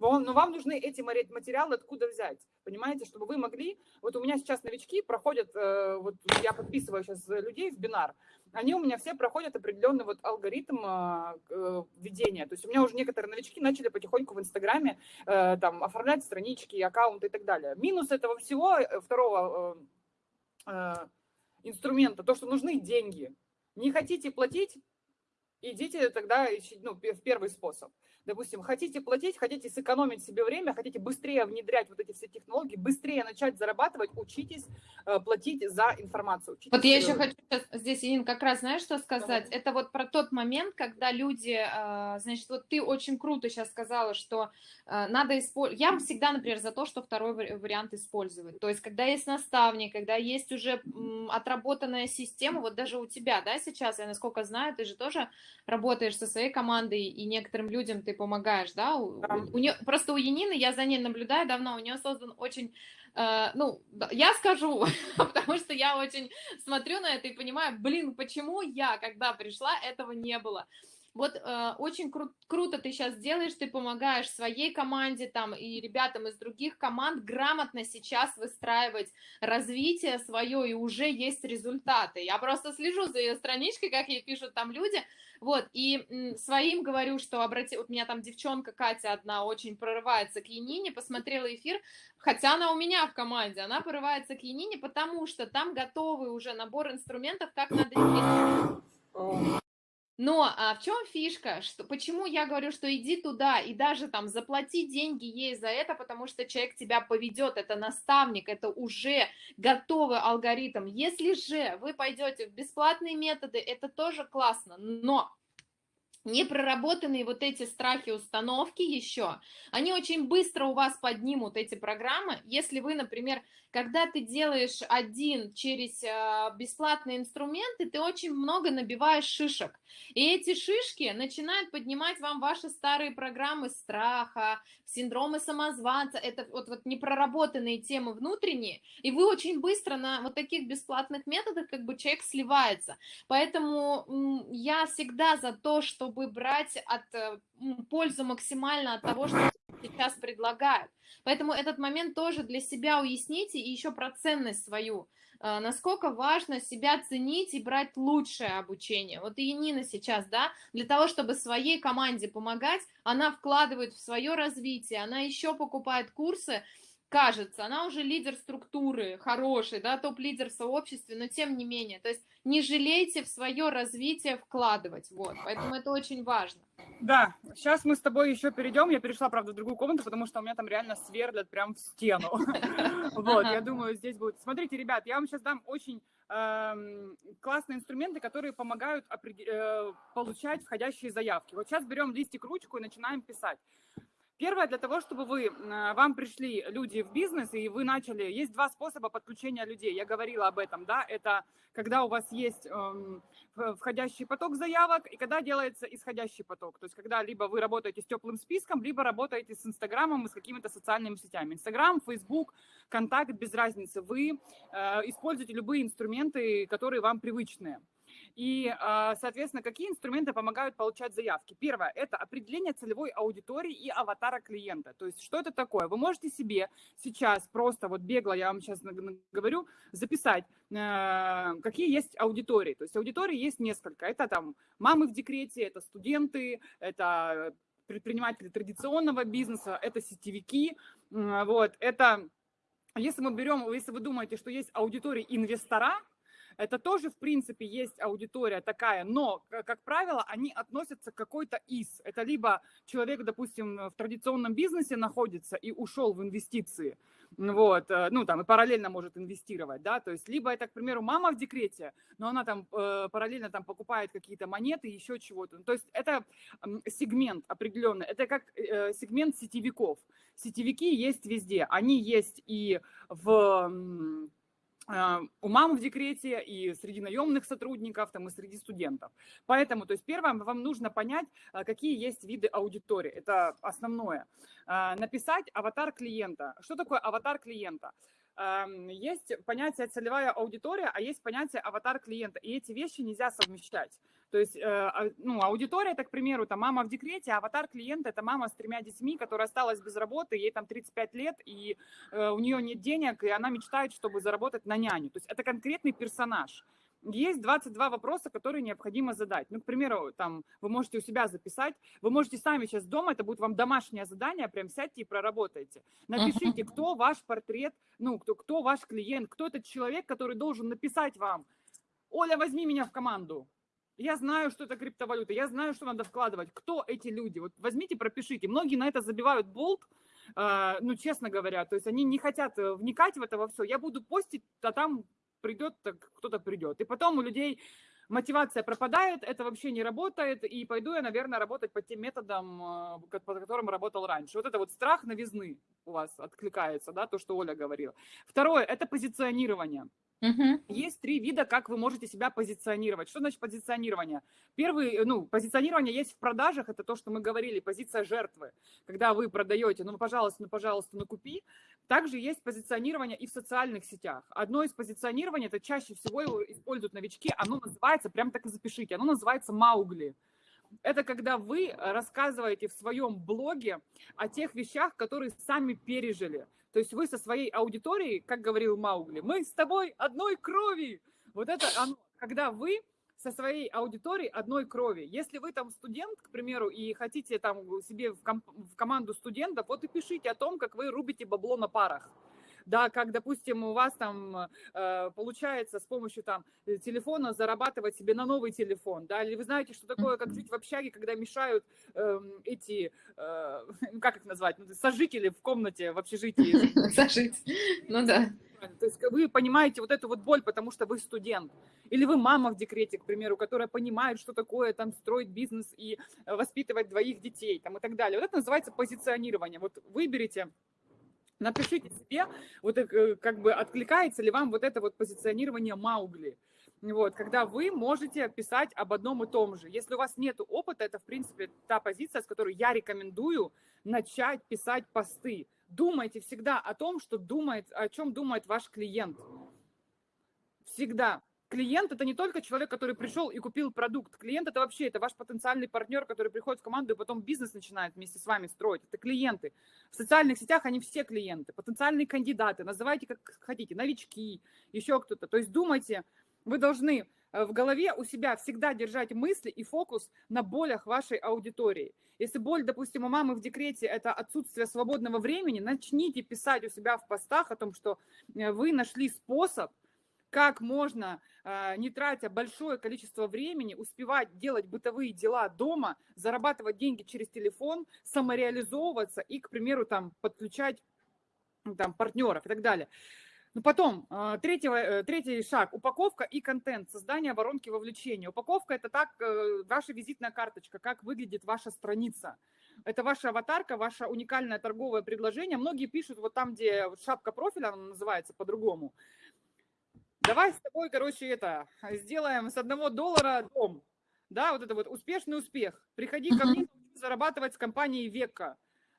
Но вам нужны эти материалы откуда взять, понимаете, чтобы вы могли... Вот у меня сейчас новички проходят, э, вот я подписываю сейчас людей в бинар, они у меня все проходят определенный вот алгоритм а, э, ведения. То есть у меня уже некоторые новички начали потихоньку в Инстаграме э, там оформлять странички, аккаунты и так далее. Минус этого всего, э, второго инструмента, то, что нужны деньги. Не хотите платить, идите тогда ну, в первый способ допустим, хотите платить, хотите сэкономить себе время, хотите быстрее внедрять вот эти все технологии, быстрее начать зарабатывать, учитесь э, платить за информацию. Учитесь вот я еще хочу здесь, Ирина, как раз, знаешь, что сказать? Давай. Это вот про тот момент, когда люди, э, значит, вот ты очень круто сейчас сказала, что э, надо использовать, я всегда, например, за то, что второй вариант использовать, то есть когда есть наставник, когда есть уже отработанная система, вот даже у тебя, да, сейчас, я насколько знаю, ты же тоже работаешь со своей командой, и некоторым людям ты помогаешь, да? У, да. У, у нее, просто у Янины, я за ней наблюдаю давно, у нее создан очень, э, ну, я скажу, потому что я очень смотрю на это и понимаю, блин, почему я, когда пришла, этого не было. Вот э, очень кру круто ты сейчас делаешь, ты помогаешь своей команде там и ребятам из других команд грамотно сейчас выстраивать развитие свое, и уже есть результаты. Я просто слежу за ее страничкой, как ей пишут там люди, вот, и своим говорю, что обрати... Вот у меня там девчонка Катя одна очень прорывается к Янине, посмотрела эфир, хотя она у меня в команде, она прорывается к Янине, потому что там готовый уже набор инструментов, как надо. Но а в чем фишка? Что, почему я говорю, что иди туда и даже там заплати деньги ей за это, потому что человек тебя поведет, это наставник, это уже готовый алгоритм. Если же вы пойдете в бесплатные методы, это тоже классно, но не проработанные вот эти страхи установки еще, они очень быстро у вас поднимут эти программы. Если вы, например, когда ты делаешь один через э, бесплатные инструменты, ты очень много набиваешь шишек. И эти шишки начинают поднимать вам ваши старые программы страха, синдромы самозванца, это вот, вот непроработанные темы внутренние, и вы очень быстро на вот таких бесплатных методах как бы человек сливается. Поэтому я всегда за то, чтобы брать от э, пользу максимально от того, что сейчас предлагают. Поэтому этот момент тоже для себя уясните и еще про ценность свою. А, насколько важно себя ценить и брать лучшее обучение. Вот и Нина сейчас, да, для того, чтобы своей команде помогать, она вкладывает в свое развитие, она еще покупает курсы, кажется, она уже лидер структуры, хороший, да, топ-лидер в сообществе, но тем не менее, то есть не жалейте в свое развитие вкладывать, вот, поэтому это очень важно. Да, сейчас мы с тобой еще перейдем, я перешла, правда, в другую комнату, потому что у меня там реально сверлят прям в стену, вот, я думаю, здесь будет. Смотрите, ребят, я вам сейчас дам очень эм, классные инструменты, которые помогают э, получать входящие заявки. Вот сейчас берем листик, ручку и начинаем писать. Первое, для того, чтобы вы, вам пришли люди в бизнес, и вы начали, есть два способа подключения людей, я говорила об этом, да, это когда у вас есть эм, входящий поток заявок, и когда делается исходящий поток, то есть когда либо вы работаете с теплым списком, либо работаете с Инстаграмом и с какими-то социальными сетями. Инстаграм, Фейсбук, Контакт, без разницы, вы э, используете любые инструменты, которые вам привычные. И, а, соответственно, какие инструменты помогают получать заявки? Первое – это определение целевой аудитории и аватара клиента. То есть что это такое? Вы можете себе сейчас просто, вот бегло я вам сейчас говорю, записать, э, какие есть аудитории. То есть аудитории есть несколько. Это там мамы в декрете, это студенты, это предприниматели традиционного бизнеса, это сетевики, вот, это, если мы берем, если вы думаете, что есть аудитория инвестора, это тоже, в принципе, есть аудитория такая, но, как правило, они относятся к какой-то из. Это либо человек, допустим, в традиционном бизнесе находится и ушел в инвестиции, вот, э, ну, там, и параллельно может инвестировать, да, то есть, либо это, к примеру, мама в декрете, но она там э, параллельно там покупает какие-то монеты, еще чего-то, то есть, это сегмент определенный, это как э, сегмент сетевиков. Сетевики есть везде, они есть и в у мам в декрете и среди наемных сотрудников, там, и среди студентов. Поэтому, то есть первое, вам нужно понять, а, какие есть виды аудитории. Это основное. А, написать аватар клиента. Что такое аватар клиента? есть понятие целевая аудитория, а есть понятие аватар клиента. И эти вещи нельзя совмещать. То есть, э, а, ну, аудитория, это, к примеру, там мама в декрете, а аватар клиента – это мама с тремя детьми, которая осталась без работы, ей там 35 лет, и э, у нее нет денег, и она мечтает, чтобы заработать на няню. То есть это конкретный персонаж есть 22 вопроса, которые необходимо задать. Ну, к примеру, там, вы можете у себя записать, вы можете сами сейчас дома, это будет вам домашнее задание, прям сядьте и проработайте. Напишите, кто ваш портрет, ну, кто, кто ваш клиент, кто этот человек, который должен написать вам, Оля, возьми меня в команду. Я знаю, что это криптовалюта, я знаю, что надо вкладывать. Кто эти люди? Вот возьмите, пропишите. Многие на это забивают болт, э, ну, честно говоря. То есть они не хотят э, вникать в это во все. Я буду постить, а там придет, кто-то придет. И потом у людей мотивация пропадает, это вообще не работает, и пойду я, наверное, работать по тем методам, э, по которым работал раньше. Вот это вот страх новизны у вас откликается, да, то, что Оля говорила. Второе – это позиционирование. Угу. Есть три вида, как вы можете себя позиционировать. Что значит позиционирование? Первый, э, ну, позиционирование есть в продажах, это то, что мы говорили, позиция жертвы. Когда вы продаете, ну, пожалуйста, ну, пожалуйста, ну, купи. Также есть позиционирование и в социальных сетях. Одно из позиционирований, это чаще всего его используют новички, оно называется, прям так и запишите, оно называется Маугли. Это когда вы рассказываете в своем блоге о тех вещах, которые сами пережили. То есть вы со своей аудиторией, как говорил Маугли, мы с тобой одной крови. Вот это оно, когда вы со своей аудиторией одной крови. Если вы там студент, к примеру, и хотите там себе в, ком- в команду студентов, вот и пишите о том, как вы рубите бабло на парах да, как, допустим, у вас там э, получается с помощью там э, телефона зарабатывать себе на новый телефон, да, или вы знаете, что такое, как жить в общаге, когда мешают э, эти, э, как их назвать, ну, сожители в комнате в общежитии. Сожить, ну да. То есть вы понимаете вот эту вот боль, потому что вы студент. Или вы мама в декрете, к примеру, которая понимает, что такое там строить бизнес и э, воспитывать двоих детей там, и так далее. Вот это называется позиционирование. Вот выберите Напишите себе, вот э, как бы откликается ли вам вот это вот позиционирование Маугли. Вот, когда вы можете писать об одном и том же. Если у вас нет опыта, это, в принципе, та позиция, с которой я рекомендую начать писать посты. Думайте всегда о том, что думает, о чем думает ваш клиент. Всегда. Клиент – это не только человек, который пришел и купил продукт. Клиент – это вообще это ваш потенциальный партнер, который приходит в команду и потом бизнес начинает вместе с вами строить. Это клиенты. В социальных сетях они все клиенты, потенциальные кандидаты. Называйте как хотите, новички, еще кто-то. То есть думайте, вы должны э, в голове у себя всегда держать мысли и фокус на болях вашей аудитории. Если боль, допустим, у мамы в декрете – это отсутствие свободного времени, начните писать у себя в постах о том, что э, вы нашли способ, как можно, а, не тратя большое количество времени, успевать делать бытовые дела дома, зарабатывать деньги через телефон, самореализовываться и, к примеру, там, подключать там, партнеров и так далее. Ну, потом, а, третий, э, третий шаг – упаковка и контент, создание воронки вовлечения. Упаковка – это так, э, ваша визитная карточка, как выглядит ваша страница. Это ваша аватарка, ваше уникальное торговое предложение. Многие пишут вот там, где шапка профиля, она называется по-другому – Давай с тобой, короче, это, сделаем с одного доллара дом. Да, вот это вот успешный успех. Приходи ко мне зарабатывать с компанией Века.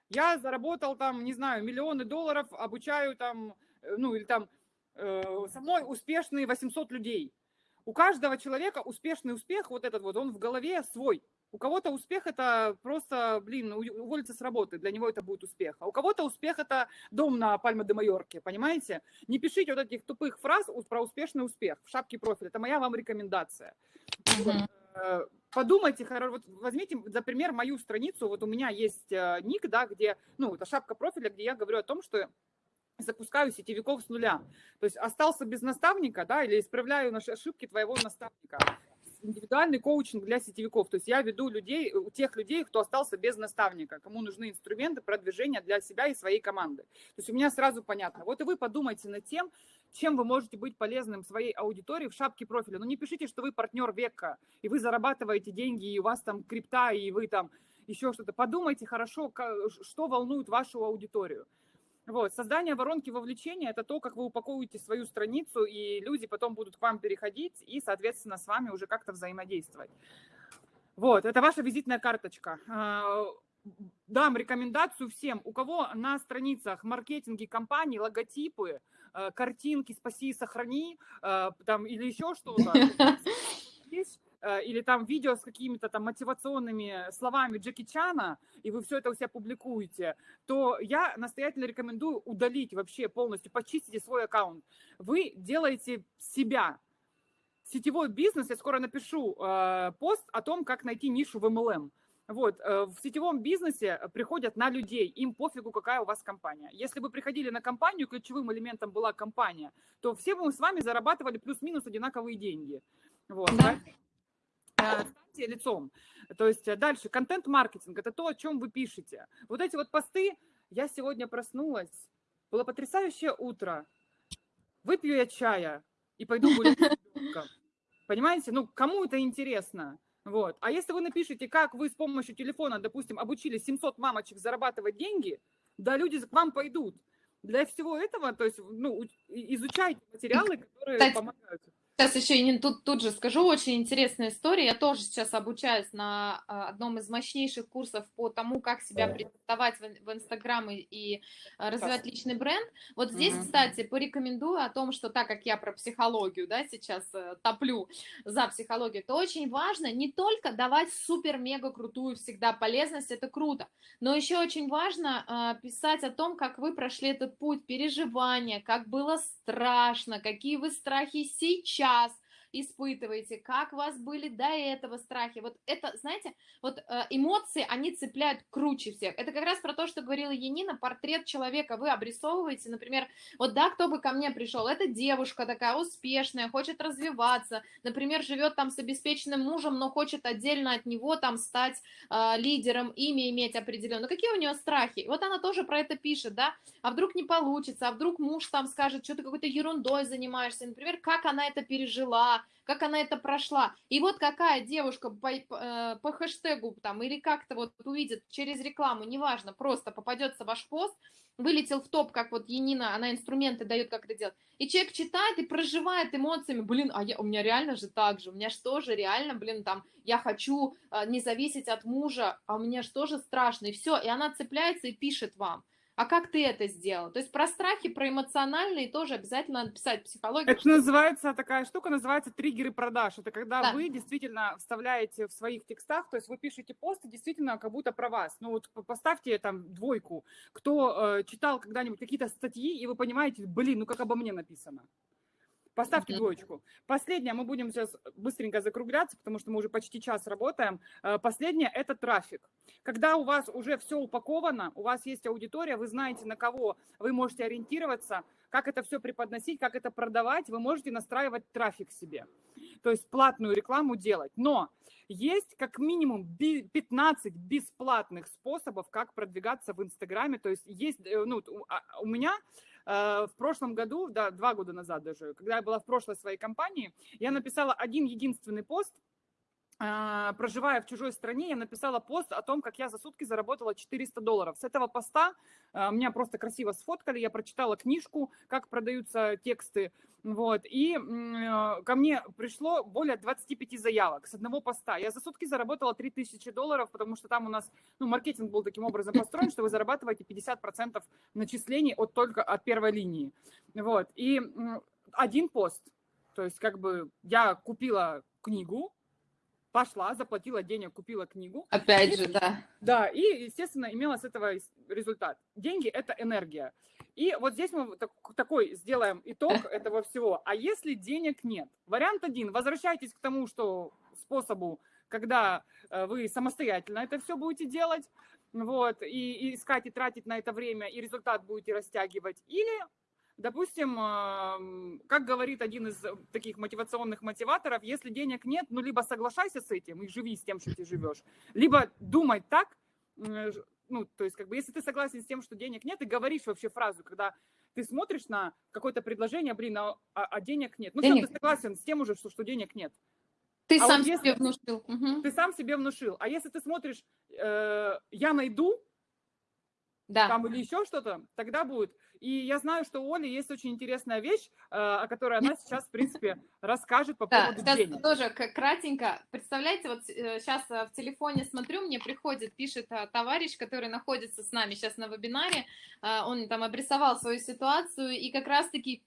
Я заработал там, не знаю, миллионы долларов, обучаю там, э, ну или там, э, со мной успешные 800 людей. У каждого человека успешный успех, вот этот вот, он в голове свой. У кого-то успех это просто, блин, уволиться с работы, для него это будет успех. А у кого-то успех это дом на Пальме де Майорке, понимаете? Не пишите вот этих тупых фраз про успешный успех в шапке профиля. Это моя вам рекомендация. Uh-huh. подумайте, вот возьмите за пример мою страницу, вот у меня есть э, ник, да, где, ну, это шапка профиля, где я говорю о том, что запускаю сетевиков с нуля. То есть остался без наставника, да, или исправляю наши ошибки твоего наставника индивидуальный коучинг для сетевиков. То есть я веду людей, у тех людей, кто остался без наставника, кому нужны инструменты продвижения для себя и своей команды. То есть у меня сразу понятно. Вот и вы подумайте над тем, чем вы можете быть полезным своей аудитории в шапке профиля. Но не пишите, что вы партнер века, и вы зарабатываете деньги, и у вас там крипта, и вы там еще что-то. Подумайте хорошо, что волнует вашу аудиторию. Вот. Создание воронки вовлечения – это то, как вы упаковываете свою страницу, и люди потом будут к вам переходить и, соответственно, с вами уже как-то взаимодействовать. Вот, это ваша визитная карточка. А, дам рекомендацию всем, у кого на страницах маркетинги компании, логотипы, э, картинки «Спаси и сохрани» э, там, или еще что-то, Э, или там видео с какими-то там мотивационными словами Джеки Чана, и вы все это у себя публикуете, то я настоятельно рекомендую удалить вообще полностью, почистите свой аккаунт. Вы делаете себя. Сетевой бизнес, я скоро напишу э, пост о том, как найти нишу в MLM. Вот, э, в сетевом бизнесе приходят на людей, им пофигу, какая у вас компания. Если бы приходили на компанию, ключевым элементом была компания, то все бы мы с вами зарабатывали плюс-минус одинаковые деньги. Вот, да. Э, станьте лицом. То есть э, дальше, контент-маркетинг – это то, о чем вы пишете. Вот эти вот посты, я сегодня проснулась, было потрясающее утро, выпью я чая и пойду гулять Понимаете? Ну, кому это интересно? Вот. А если вы напишете, как вы с помощью телефона, допустим, обучили 700 мамочек зарабатывать деньги, да, люди к вам пойдут. Для всего этого, то есть, ну, изучайте материалы, которые Кстати, помогают. Сейчас еще и тут, тут же скажу, очень интересная история. Я тоже сейчас обучаюсь на а, одном из мощнейших курсов по тому, как себя презентовать в Инстаграм и, и развивать личный бренд. Вот здесь, mm-hmm. кстати, порекомендую о том, что так как я про психологию, да, сейчас э, топлю за психологию, то очень важно не только давать супер-мега крутую всегда полезность, это круто, но еще очень важно э, писать о том, как вы прошли этот путь переживания, как было страшно, какие вы страхи сейчас сейчас испытываете, как у вас были до этого страхи. Вот это, знаете, вот э, эмоции, они цепляют круче всех. Это как раз про то, что говорила Янина, портрет человека вы обрисовываете, например, вот да, кто бы ко мне пришел, это девушка такая успешная, хочет развиваться, например, живет там с обеспеченным мужем, но хочет отдельно от него там стать э, лидером, имя иметь определенно. Какие у нее страхи? Вот она тоже про это пишет, да, а вдруг не получится, а вдруг муж там скажет, что ты какой-то ерундой занимаешься, например, как она это пережила, как она это прошла. И вот какая девушка по, по, э, по хэштегу там или как-то вот увидит через рекламу, неважно, просто попадется ваш пост, вылетел в топ, как вот Енина, она инструменты дает, как это делать. И человек читает и проживает эмоциями, блин, а я, у меня реально же так же, у меня что же реально, блин, там, я хочу э, не зависеть от мужа, а у меня что же страшно, и все, и она цепляется и пишет вам. А как ты это сделал? То есть про страхи, про эмоциональные тоже обязательно надо писать психологию. Это называется, такая штука называется триггеры продаж. Это когда да. вы действительно вставляете в своих текстах, то есть вы пишете посты действительно как будто про вас. Ну вот поставьте там двойку. Кто э, читал когда-нибудь какие-то статьи, и вы понимаете, блин, ну как обо мне написано. Поставьте двоечку. Последнее, мы будем сейчас быстренько закругляться, потому что мы уже почти час работаем. Э, последнее – это трафик. Когда у вас уже все упаковано, у вас есть аудитория, вы знаете, на кого вы можете ориентироваться, как это все преподносить, как это продавать, вы можете настраивать трафик себе. То есть платную рекламу делать. Но есть как минимум 15 бесплатных способов, как продвигаться в Инстаграме. То есть есть, э, ну, а, у меня в прошлом году, да, два года назад даже, когда я была в прошлой своей компании, я написала один единственный пост, проживая в чужой стране, я написала пост о том, как я за сутки заработала 400 долларов. С этого поста а, меня просто красиво сфоткали, я прочитала книжку, как продаются тексты, вот, и а, ко мне пришло более 25 заявок с одного поста. Я за сутки заработала 3000 долларов, потому что там у нас, ну, маркетинг был таким образом построен, что вы зарабатываете 50% начислений от только от первой линии, вот, и один пост, то есть как бы я купила книгу, пошла, заплатила денег, купила книгу. Опять и, же, да. Да, и, естественно, имела с этого результат. Деньги – это энергия. И вот здесь мы такой сделаем итог этого всего. А если денег нет? Вариант один – возвращайтесь к тому, что способу когда э, вы самостоятельно это все будете делать, вот, и, и искать и тратить на это время, и результат будете растягивать, или Допустим, как говорит один из таких мотивационных мотиваторов, если денег нет, ну либо соглашайся с этим и живи с тем, что ты живешь, либо думай так, ну, то есть, как бы, если ты согласен с тем, что денег нет, и говоришь вообще фразу, когда ты смотришь на какое-то предложение, блин, а, а, а денег нет. Ну, денег. ты согласен с тем уже, что, что денег нет. Ты а сам вот себе внушил. Угу. Ты сам себе внушил. А если ты смотришь, э, я найду, да. там или еще что-то, тогда будет. И я знаю, что у Оли есть очень интересная вещь, э, о которой она сейчас, в принципе, расскажет по поводу да, денег. тоже кратенько. Представляете, вот сейчас э, в телефоне смотрю, мне приходит, пишет э, товарищ, который находится с нами сейчас на вебинаре, он там обрисовал свою ситуацию, и как раз-таки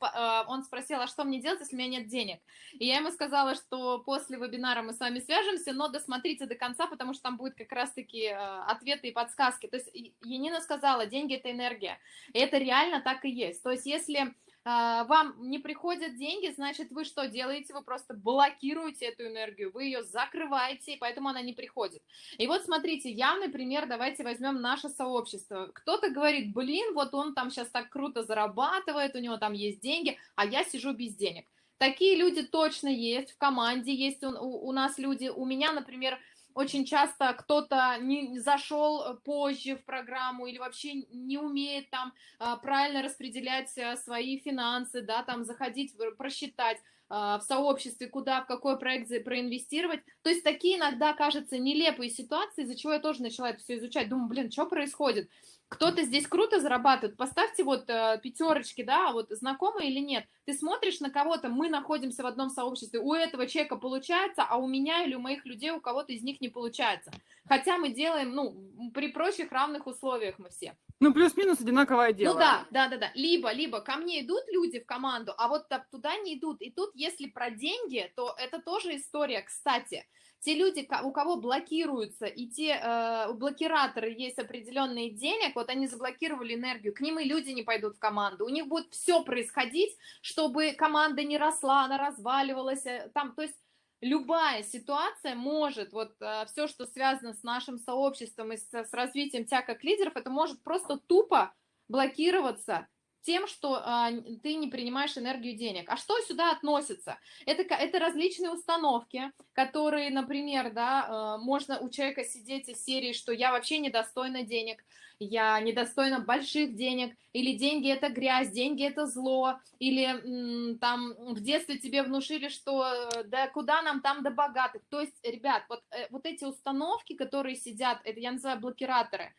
он спросил, а что мне делать, если у меня нет денег? И я ему сказала, что после вебинара мы с вами свяжемся, но досмотрите до конца, потому что там будет как раз-таки ответы и подсказки. То есть Янина сказала, деньги – это энергия. И это реально так и есть. То есть если а, вам не приходят деньги, значит, вы что делаете? Вы просто блокируете эту энергию, вы ее закрываете, и поэтому она не приходит. И вот смотрите, явный пример, давайте возьмем наше сообщество. Кто-то говорит, блин, вот он там сейчас так круто зарабатывает, у него там есть деньги, а я сижу без денег. Такие люди точно есть, в команде есть у, у, у нас люди. У меня, например, очень часто кто-то не зашел позже в программу или вообще не умеет там а, правильно распределять э, свои финансы, да, там заходить, просчитать а, в сообществе, куда, в какой проект проинвестировать. То есть такие иногда, кажется, нелепые ситуации, из-за чего я тоже начала это все изучать. Думаю, блин, что происходит? Кто-то здесь круто зарабатывает, поставьте вот э, пятерочки, да, вот знакомые или нет. Ты смотришь на кого-то, мы находимся в одном сообществе, у этого человека получается, а у меня или у моих людей, у кого-то из них не получается. Хотя мы делаем, ну, при прочих равных условиях мы все. Ну, плюс-минус одинаковое дело. Ну да, да, да, да. Либо, либо ко мне идут люди в команду, а вот туда не идут. И тут, если про деньги, то это тоже история, кстати те люди, у кого блокируются, и те э, блокираторы есть определенные денег, вот они заблокировали энергию, к ним и люди не пойдут в команду. У них будет все происходить, чтобы команда не росла, она разваливалась. Э, там, то есть любая ситуация может, вот э, все, что связано с нашим сообществом и с, с развитием тебя как лидеров, это может просто тупо блокироваться тем, что а, ты не принимаешь энергию денег. А что сюда относится? Это, это различные установки, которые, например, да, а, можно у человека сидеть из серии, что я вообще недостойна денег, я недостойна больших денег, или деньги это грязь, деньги это зло, или там в детстве тебе внушили, что э, да куда нам там до богатых. То есть, ребят, вот, э, вот эти установки, которые сидят, это я называю блокираторы,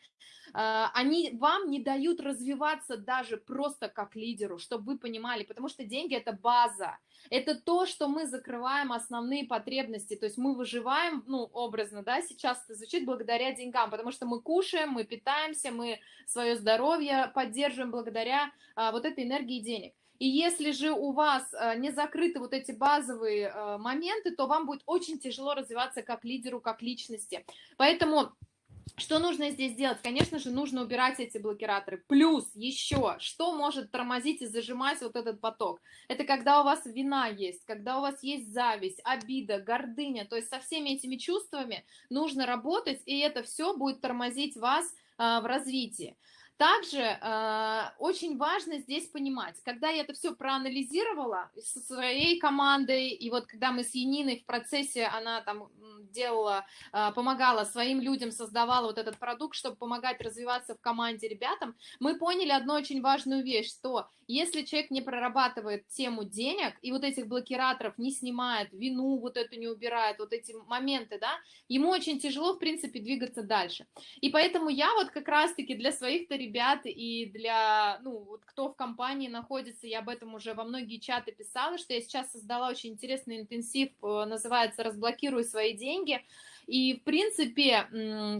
они вам не дают развиваться даже просто как лидеру, чтобы вы понимали, потому что деньги – это база, это то, что мы закрываем основные потребности, то есть мы выживаем, ну, образно, да, сейчас это звучит благодаря деньгам, потому что мы кушаем, мы питаемся, мы свое здоровье поддерживаем благодаря а, вот этой энергии денег. И если же у вас а, не закрыты вот эти базовые а, моменты, то вам будет очень тяжело развиваться как лидеру, как личности. Поэтому что нужно здесь делать? Конечно же, нужно убирать эти блокираторы. Плюс еще, что может тормозить и зажимать вот этот поток? Это когда у вас вина есть, когда у вас есть зависть, обида, гордыня. То есть со всеми этими чувствами нужно работать, и это все будет тормозить вас а, в развитии. Также э, очень важно здесь понимать, когда я это все проанализировала со своей командой, и вот когда мы с Яниной в процессе, она там делала, э, помогала своим людям, создавала вот этот продукт, чтобы помогать развиваться в команде ребятам, мы поняли одну очень важную вещь, что если человек не прорабатывает тему денег и вот этих блокираторов не снимает, вину вот эту не убирает, вот эти моменты, да, ему очень тяжело, в принципе, двигаться дальше. И поэтому я вот как раз-таки для своих-то ребят и для, ну, вот кто в компании находится, я об этом уже во многие чаты писала, что я сейчас создала очень интересный интенсив, э, называется «Разблокируй свои деньги», и, в принципе,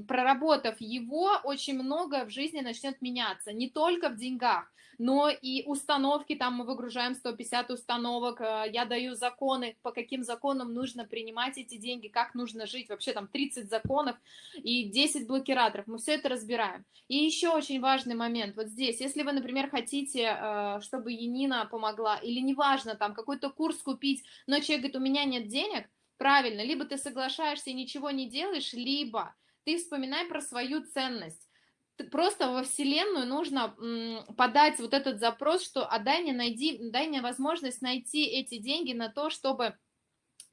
проработав его, очень многое в жизни начнет меняться. Не только в деньгах, но и установки, там мы выгружаем 150 установок, э, я даю законы, по каким законам нужно принимать эти деньги, как нужно жить, вообще там 30 законов и 10 блокираторов, мы все это разбираем. И еще очень важный момент, вот здесь, если вы, например, хотите, э, чтобы Енина помогла, или неважно, там какой-то курс купить, но человек говорит, у меня нет денег, правильно, либо ты соглашаешься и ничего не делаешь, либо ты вспоминай про свою ценность. Просто во Вселенную нужно подать вот этот запрос, что а дай мне, найди, дай мне возможность найти эти деньги на то, чтобы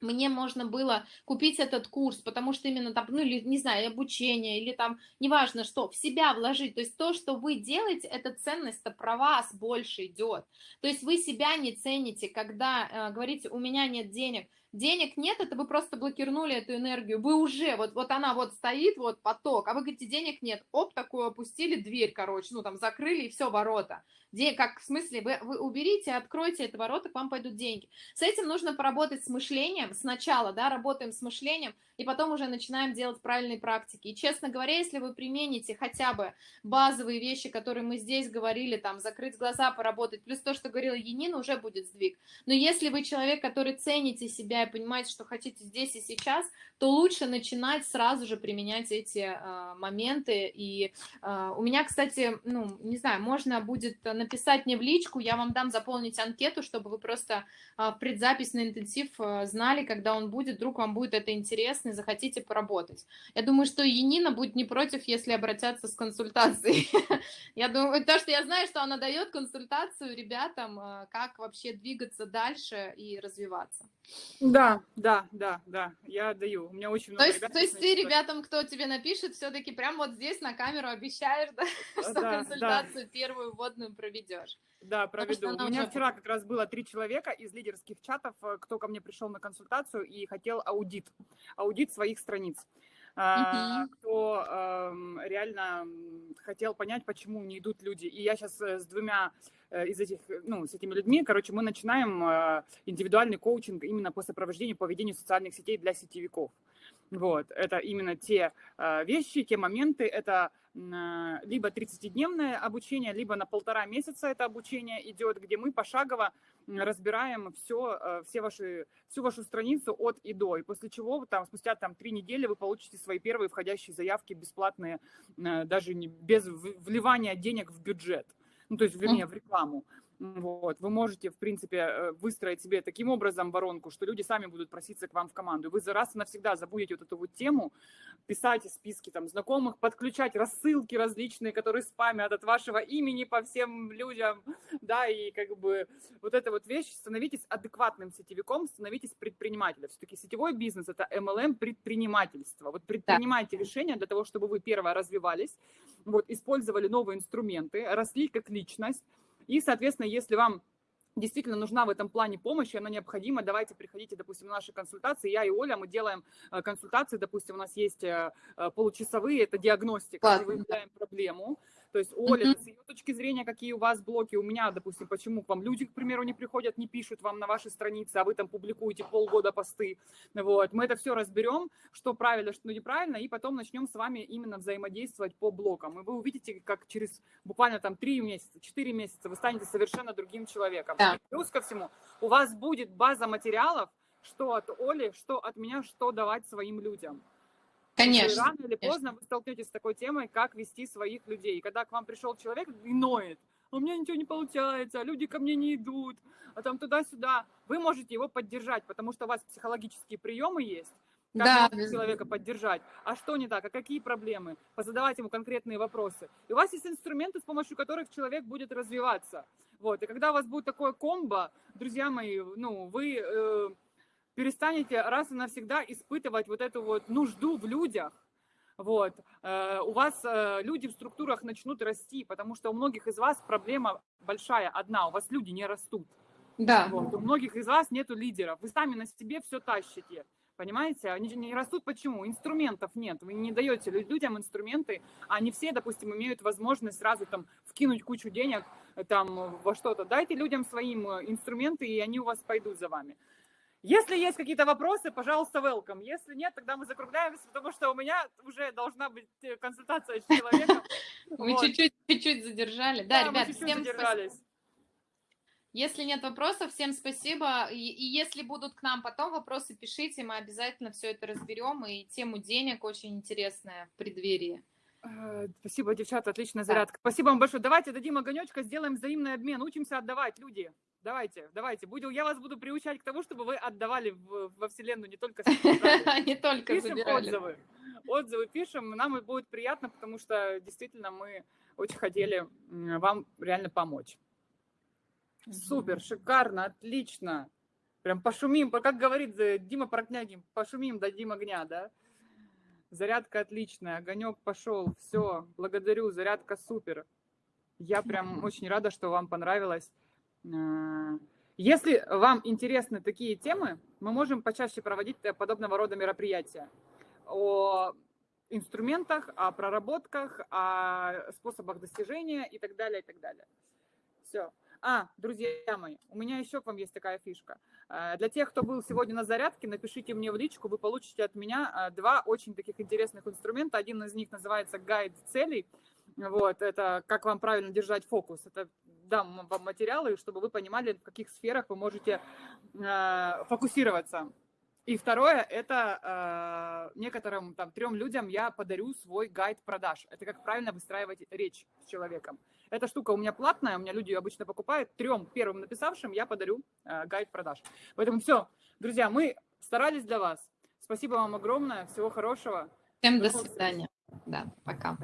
мне можно было купить этот курс, потому что именно там, ну, или, не знаю, обучение, или там, неважно что, в себя вложить. То есть то, что вы делаете, эта ценность-то про вас больше идет. То есть вы себя не цените, когда э, говорите, у меня нет денег. Денег нет, это вы просто блокирнули эту энергию. Вы уже, вот, вот она вот стоит, вот поток, а вы говорите, денег нет. Оп, такую опустили дверь, короче, ну там закрыли и все, ворота. День, как в смысле, вы, вы уберите, откройте это ворота, к вам пойдут деньги. С этим нужно поработать с мышлением сначала, да, работаем с мышлением, и потом уже начинаем делать правильные практики. И, честно говоря, если вы примените хотя бы базовые вещи, которые мы здесь говорили, там, закрыть глаза, поработать, плюс то, что говорила Енина, уже будет сдвиг. Но если вы человек, который цените себя и понимаете, что хотите здесь и сейчас, то лучше начинать сразу же применять эти э, моменты. И э, у меня, кстати, ну, не знаю, можно будет написать мне в личку, я вам дам заполнить анкету, чтобы вы просто э, предзапись на интенсив э, знали, когда он будет, вдруг вам будет это интересно и захотите поработать. Я думаю, что Енина будет не против, если обратятся с консультацией. Я думаю, то, что я знаю, что она дает консультацию ребятам, как вообще двигаться дальше и развиваться. Да, да, да, да, я даю. У меня очень много То есть, то есть ты ребятам, кто тебе напишет, все-таки прям вот здесь на камеру обещаешь, да, что да, консультацию да. первую вводную проведешь? Да, проведу. У меня вчера как раз было три человека из лидерских чатов, э, кто ко мне пришел на консультацию и хотел аудит, аудит своих страниц. Uh-huh. кто э, реально хотел понять, почему не идут люди. И я сейчас э, с двумя Э, из этих, ну, с этими людьми, короче, мы начинаем э, индивидуальный коучинг именно по сопровождению по ведению социальных сетей для сетевиков. Вот, это именно те э, вещи, те моменты, это либо 30-дневное обучение, либо на полтора месяца это обучение идет, где мы пошагово разбираем все, все ваши, всю вашу страницу от и до. И после чего там, спустя там, три недели вы получите свои первые входящие заявки бесплатные, даже не, без вливания денег в бюджет ну, то есть, вернее, в рекламу. Вот. Вы можете, в принципе, э, выстроить себе таким образом воронку, что люди сами будут проситься к вам в команду. Вы за раз и навсегда забудете вот эту вот тему, писать списки там знакомых, подключать рассылки различные, которые спамят от вашего имени по всем людям, да, и как бы вот эта вот вещь, становитесь адекватным сетевиком, становитесь предпринимателем. Все-таки сетевой бизнес – это MLM предпринимательство. Вот предпринимайте да. решения для того, чтобы вы, первое, развивались, вот, использовали новые инструменты, росли как личность, и, соответственно, если вам действительно нужна в этом плане помощь, она необходима, давайте приходите, допустим, на наши консультации. Я и Оля, мы делаем э, консультации, допустим, у нас есть э, э, получасовые, это диагностика, где выявляем проблему, то есть Оля, mm-hmm. с ее точки зрения, какие у вас блоки, у меня, допустим, почему к вам люди, к примеру, не приходят, не пишут вам на вашей странице, а вы там публикуете полгода посты. Вот. Мы это все разберем, что правильно, что неправильно, и потом начнем с вами именно взаимодействовать по блокам. И вы увидите, как через буквально там 3 месяца, 4 месяца вы станете совершенно другим человеком. Yeah. плюс ко всему, у вас будет база материалов, что от Оли, что от меня, что давать своим людям. Конечно. Рано или поздно вы столкнетесь с такой темой, как вести своих людей. Когда к вам пришел человек и ноет, у меня ничего не получается, люди ко мне не идут, а там туда-сюда, вы можете его поддержать, потому что у вас психологические приемы есть, как да. человека поддержать, а что не так, а какие проблемы, позадавать ему конкретные вопросы. И у вас есть инструменты, с помощью которых человек будет развиваться. Вот. И когда у вас будет такое комбо, друзья мои, ну, вы э, перестанете раз и навсегда испытывать вот эту вот нужду в людях, вот, э, у вас э, люди в структурах начнут расти, потому что у многих из вас проблема большая одна, у вас люди не растут. Да. Вот, у многих из вас нету лидеров, вы сами на себе все тащите. Понимаете? Они не растут почему? Инструментов нет. Вы не даете людям инструменты, а не все, допустим, имеют возможность сразу там вкинуть кучу денег э, там во что-то. Дайте людям своим инструменты, и они у вас пойдут за вами. Если есть какие-то вопросы, пожалуйста, welcome. Если нет, тогда мы закругляемся, потому что у меня уже должна быть э, консультация с человеком. Мы чуть-чуть задержали. Да, ребят, всем спасибо. Если нет вопросов, всем спасибо. И, и если будут к нам потом вопросы, пишите, мы обязательно все это разберем. И тему денег очень интересная в преддверии. Э, спасибо, девчата, отличная зарядка. Да. Спасибо вам большое. Давайте дадим огонечка, сделаем взаимный обмен, учимся отдавать, люди. Давайте, давайте. Буду, я вас буду приучать к тому, чтобы вы отдавали в, во Вселенную не только Не только забирали. отзывы. Отзывы пишем, нам будет приятно, потому что действительно мы очень хотели вам реально помочь. Супер, шикарно, отлично. Прям пошумим, как говорит Дима Портнягин, пошумим, дадим огня, да? Зарядка отличная, огонек пошел, все, благодарю, зарядка супер. Я прям очень рада, что вам понравилось. Э, если вам интересны такие темы, мы можем почаще проводить подобного рода мероприятия о инструментах, о проработках, о способах достижения и так далее, и так далее. Все. А, друзья мои, у меня еще к вам есть такая фишка. Э, для тех, кто был сегодня на зарядке, напишите мне в личку, вы получите от меня э, два очень таких интересных инструмента. Один из них называется гайд целей. Вот, это как вам правильно держать фокус. Это дам вам материалы, чтобы вы понимали, в каких сферах вы можете э, фокусироваться. И второе, это э, некоторым там трем людям я подарю свой гайд продаж. Это как правильно выстраивать речь с человеком. Эта штука у меня платная, у меня люди ее обычно покупают. Трем первым написавшим я подарю э, гайд продаж. Поэтому все, друзья, мы старались для вас. Спасибо вам огромное, всего хорошего. Всем до свидания. Да, пока.